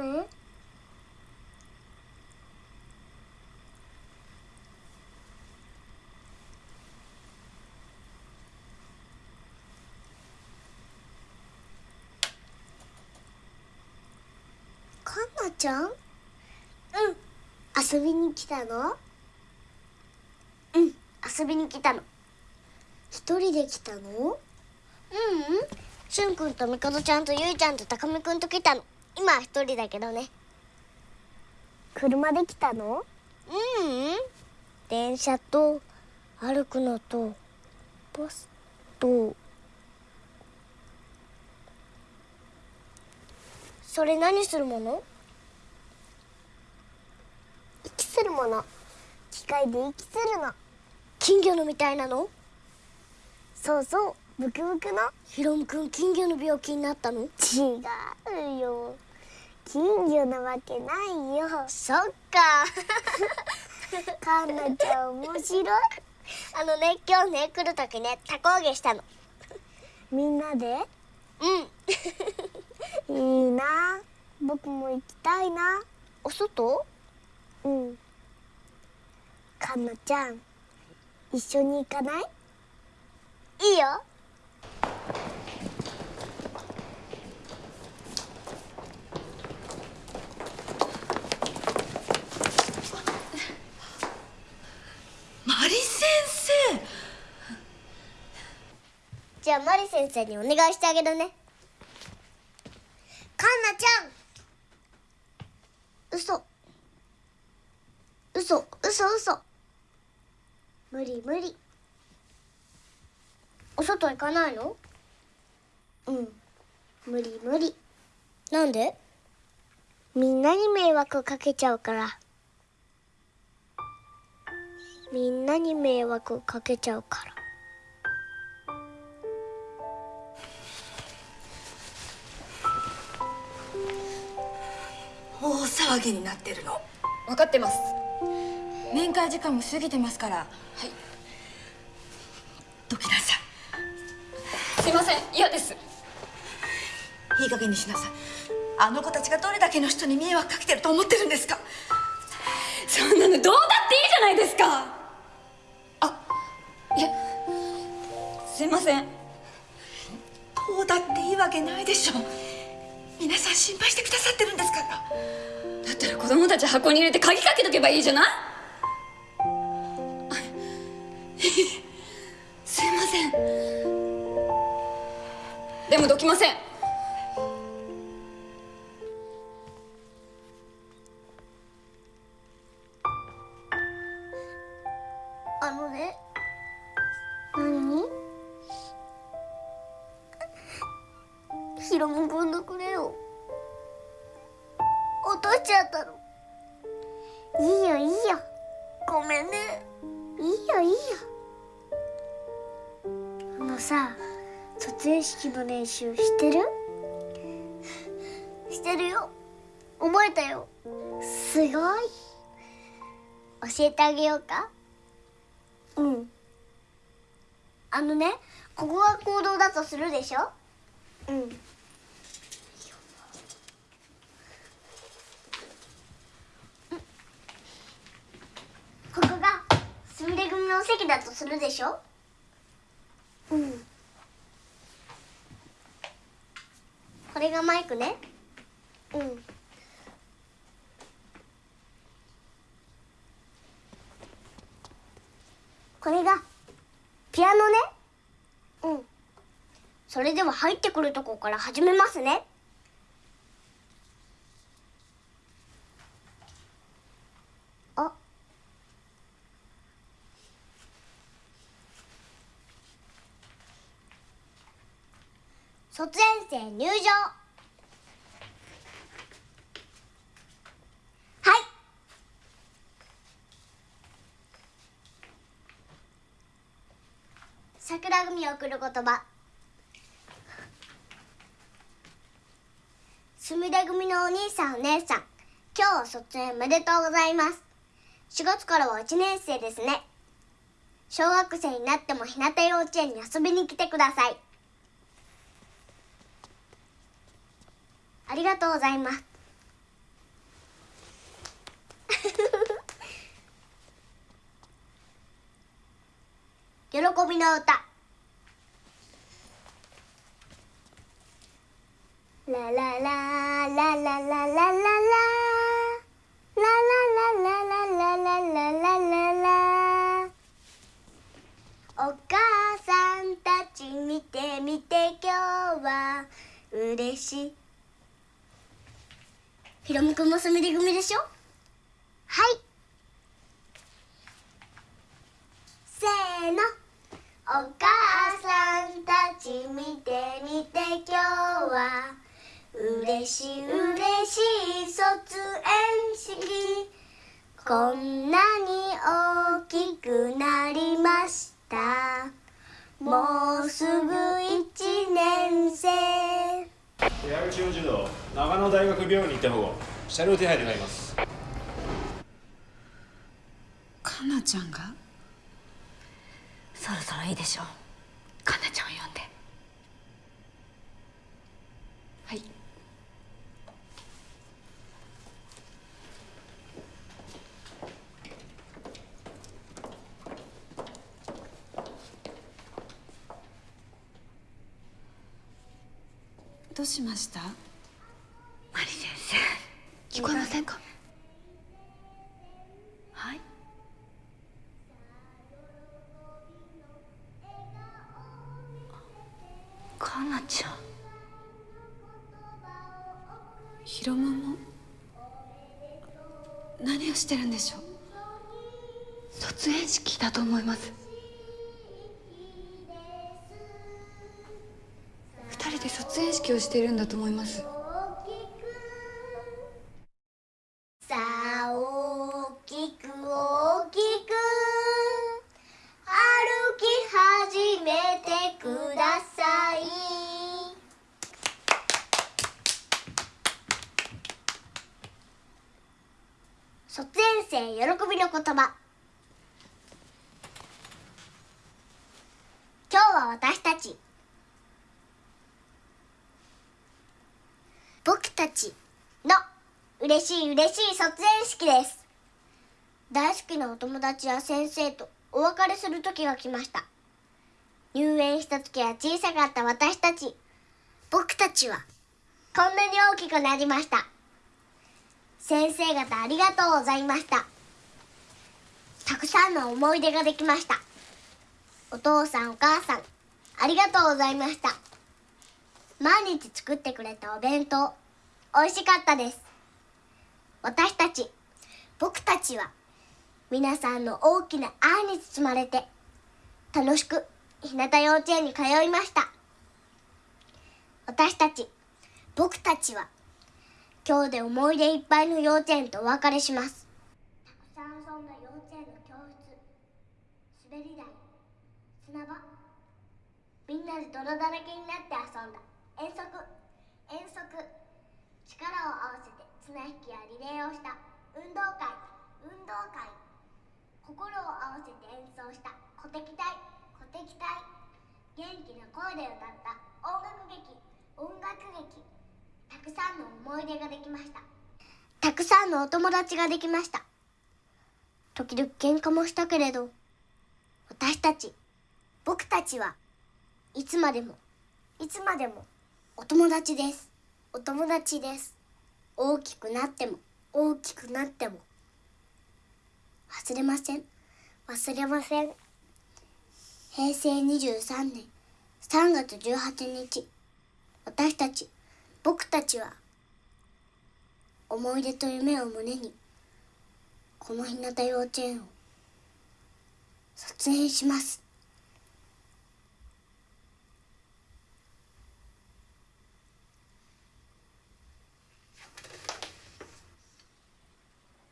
かんなちゃん？うん。遊びに来たの？うん。遊びに来たの。一人で来たの？ううん。しゅんくんとみかどちゃんとゆいちゃんとたかみくんと来たの。今は一人だけどね。車で来たの？ううん。電車と歩くのとバスと。それ何するもの？息するもの。機械で息するの。金魚のみたいなの？そうそう。ブクブクの。ヒロムくん金魚の病気になったの？違うよ。金魚なわけないよ。そっか。かんなちゃん面白い。あのね今日ね来る時ねたこ揚げしたの。みんなで？うん。[laughs] いいな。僕も行きたいな。お外？うんかんなちゃん一緒に行かない？いいよ。マリ先生。じゃあマリ先生にお願いしてあげるね。かんなちゃん。嘘。嘘嘘嘘無理無理。お外行かないの？うん。無理無理。なんで？みんなに迷惑かけちゃうから。みんなに迷惑かけちゃうから。大騒ぎになってるの。分かってます。面会時間も過ぎてますから。はい。どきなさすいません。嫌です。いいい加減にしなさい。あの子たちがどれだけの人に迷惑かけてると思ってるんですか。そんなのどうだっていいじゃないですか。あ。いや。すいません。どうだっていいわけないでしょ。皆さん心配してくださってるんですから。だったら子供たち箱に入れて鍵かけとけばいいじゃないすいません。でもどきません。あのね何？ヒロムくんのくれよ。落としちゃったの。いいよいいよ。ごめんね。いいよいいよ。のさ卒園式の練習してる？してるよ。覚えたよ。すごい。教えてあげようか？うん。あのねここが行動だとするでしょ？うん。ここがすみれ組の席だとするでしょ？うん。これがマイクね。うん。これがピアノね。うん。それでは入ってくるとこから始めますねあ卒園生入場。はい。桜組を送る言葉。すみれ組のお兄さんお姉さん今日は卒園おめでとうございます。4月からは1年生ですね。小学生になっても日向幼稚園に遊びに来てください。ありがとうございます。[laughs] 喜びの歌。ラララララララララララララララララララお母さんたち見て見て今日は嬉しいひろむくんもすみれ組でしょ？はい。せーの。お母さんたち見て見て今日は。嬉しい嬉しい卒園式。こんなに大きくなりました。もうすぐ一年生。矢口の児童長野大学病院に行って保護車両手配願います。かなちゃんが？そろそろいいでしょう。かなちゃんを呼んではいどうしました？マリ先生聞こえませんか？はい。かなちゃん。ヒロモも何をしてるんでしょう？卒園式だと思います人で卒園式をしているんだと思います。さあ大きく大きく歩き始めてください。卒園生喜びの言葉。今日は私たち僕たちの嬉しい嬉しい卒園式です。大好きなお友達や先生とお別れする時が来ました。入園した時は小さかった私たち僕たちはこんなに大きくなりました。先生方ありがとうございました。たくさんの思い出ができました。お父さんお母さんありがとうございました。毎日作ってくれたお弁当美味しかったです。私たち僕たちは皆さんの大きな愛に包まれて楽しく日向幼稚園に通いました。私たち僕たちは今日で思い出いっぱいの幼稚園とお別れします。たくさん遊んだ幼稚園の教室滑り台砂場みんなで泥だらけになって遊んだ。遠足遠足。力を合わせて綱引きやリレーをした。運動会。運動会。心を合わせて演奏した。鼓笛隊。鼓笛隊。元気な声で歌った。音楽劇。音楽劇。たくさんの思い出ができました。たくさんのお友達ができました。時々喧嘩もしたけれど私たち僕たちはいつまでもいつまでもお友達です。お友達です。大きくなっても大きくなっても。忘れません。忘れません。平成23年3月18日。私たち僕たちは思い出と夢を胸にこの日向幼稚園を卒園します。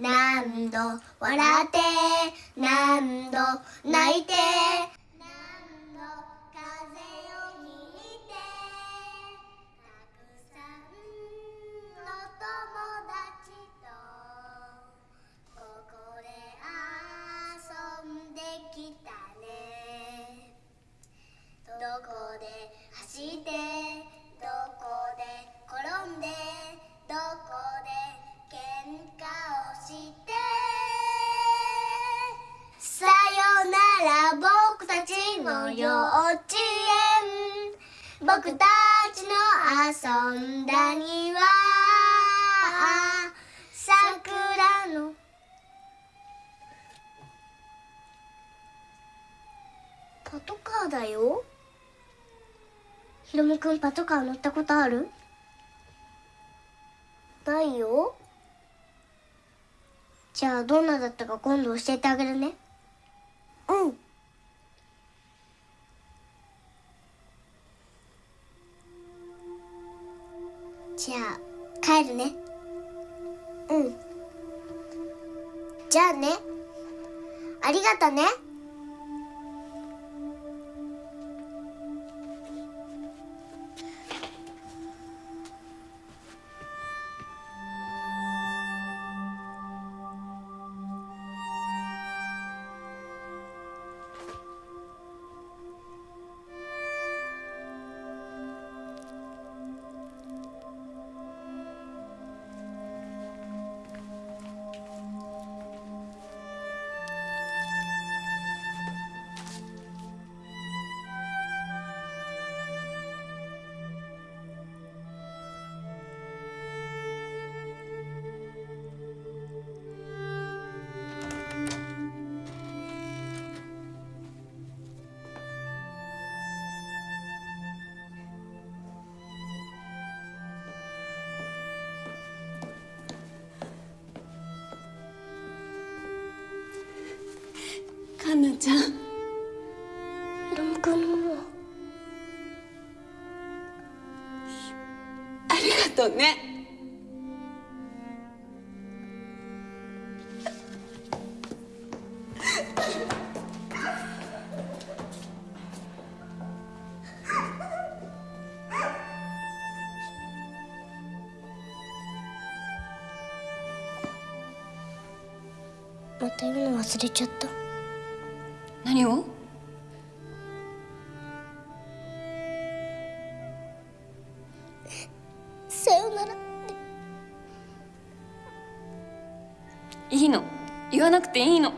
何度笑って何度泣いて何度風をひいてたくさんの友達とここで遊んできたね。どこで走ってどこで転して。さよなら僕たちの幼稚園。僕たちの遊んだ庭。桜の。パトカーだよ。ひろみくんパトカー乗ったことある？ないよ。じゃあどんなだったか今度教えてあげるね。うん。じゃあ帰るね。うん。じゃあね。ありがとね忘れちゃった。何を？さよならいいの。言わなくていいの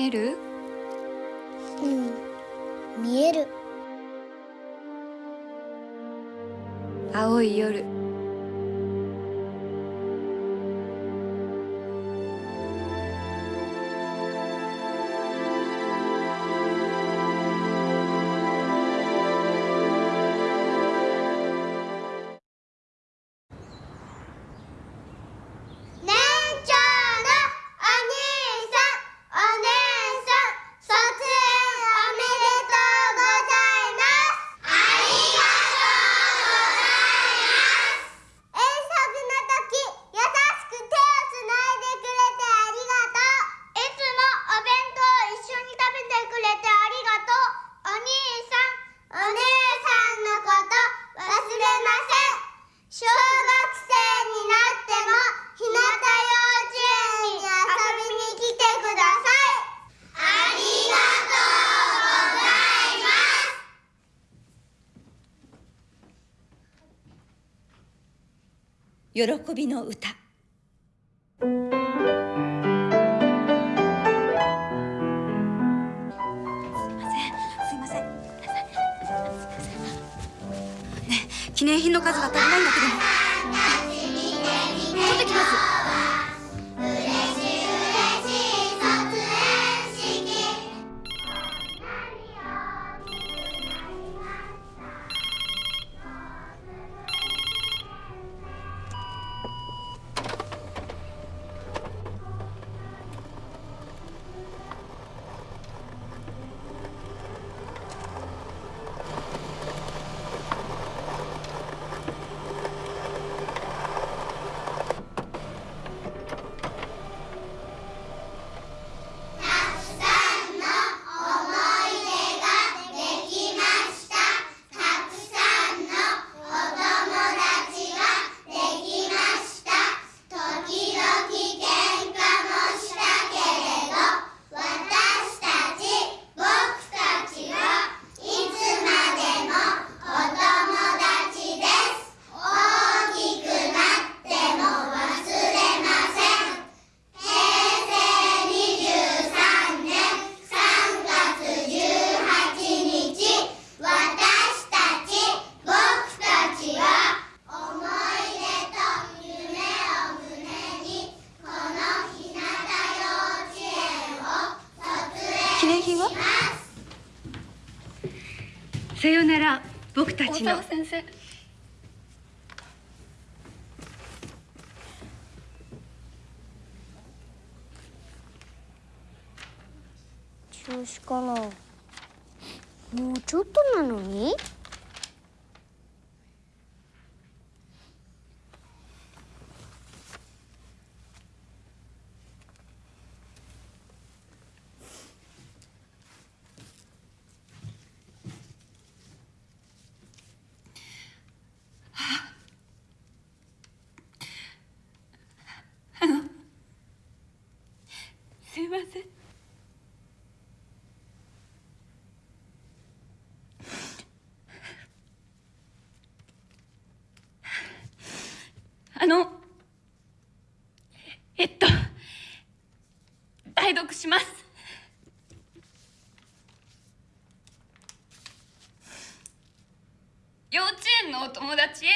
見える？うん。見える。青い夜喜びの歌。ちの大沢先生中止かな。もうちょっとなのにあのすいませんあのえっと代読します。幼稚園のお友達へ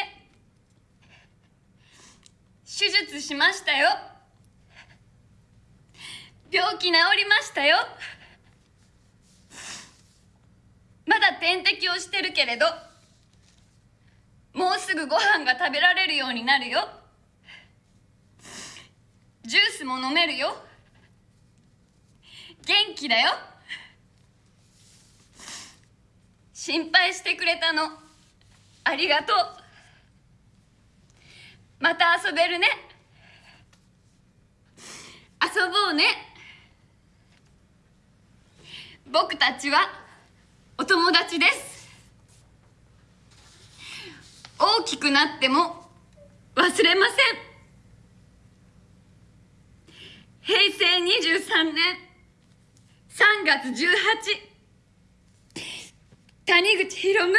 手術しましたよ。病気治りましたよ。まだ点滴をしてるけれど。ご飯が食べられるようになるよ。ジュースも飲めるよ。元気だよ。心配してくれたの。ありがとう。また遊べるね。遊ぼうね。僕たちはお友達です。大きくなっても忘れません。平成23年3月18谷口博夢み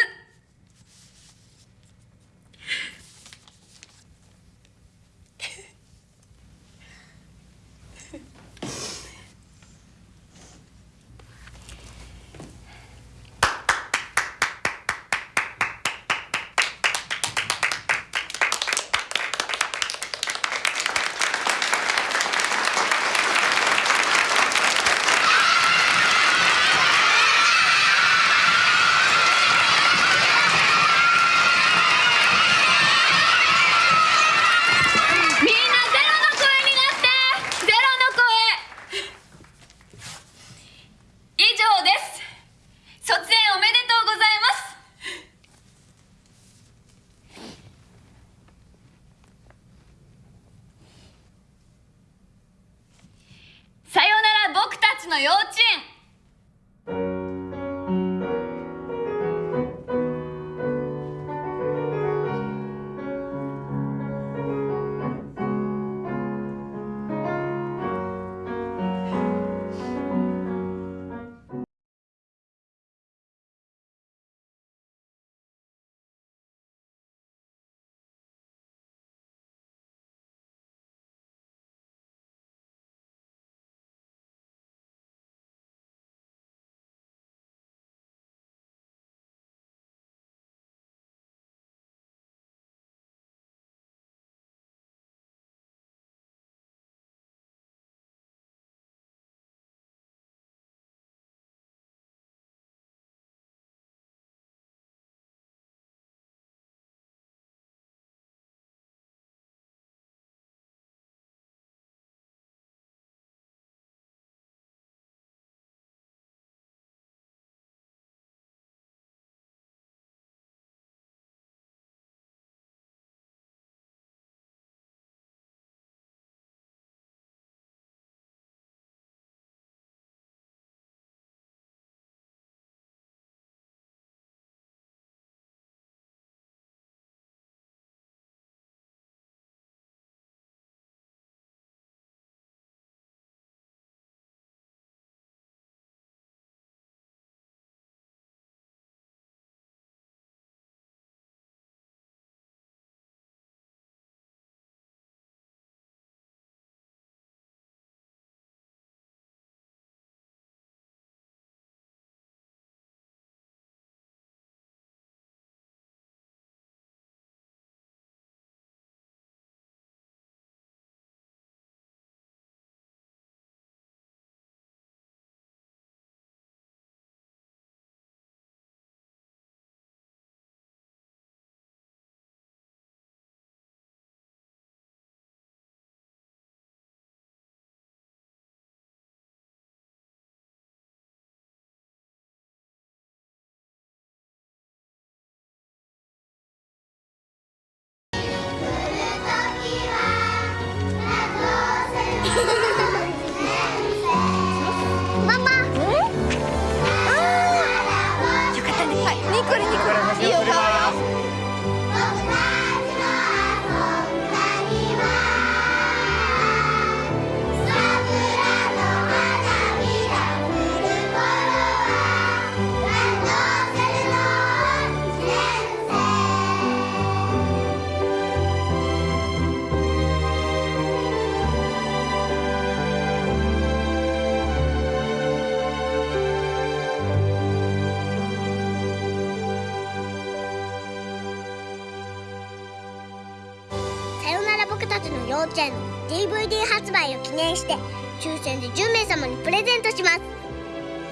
抽選で10名様にプレゼントします。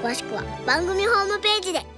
詳しくは番組ホームページで。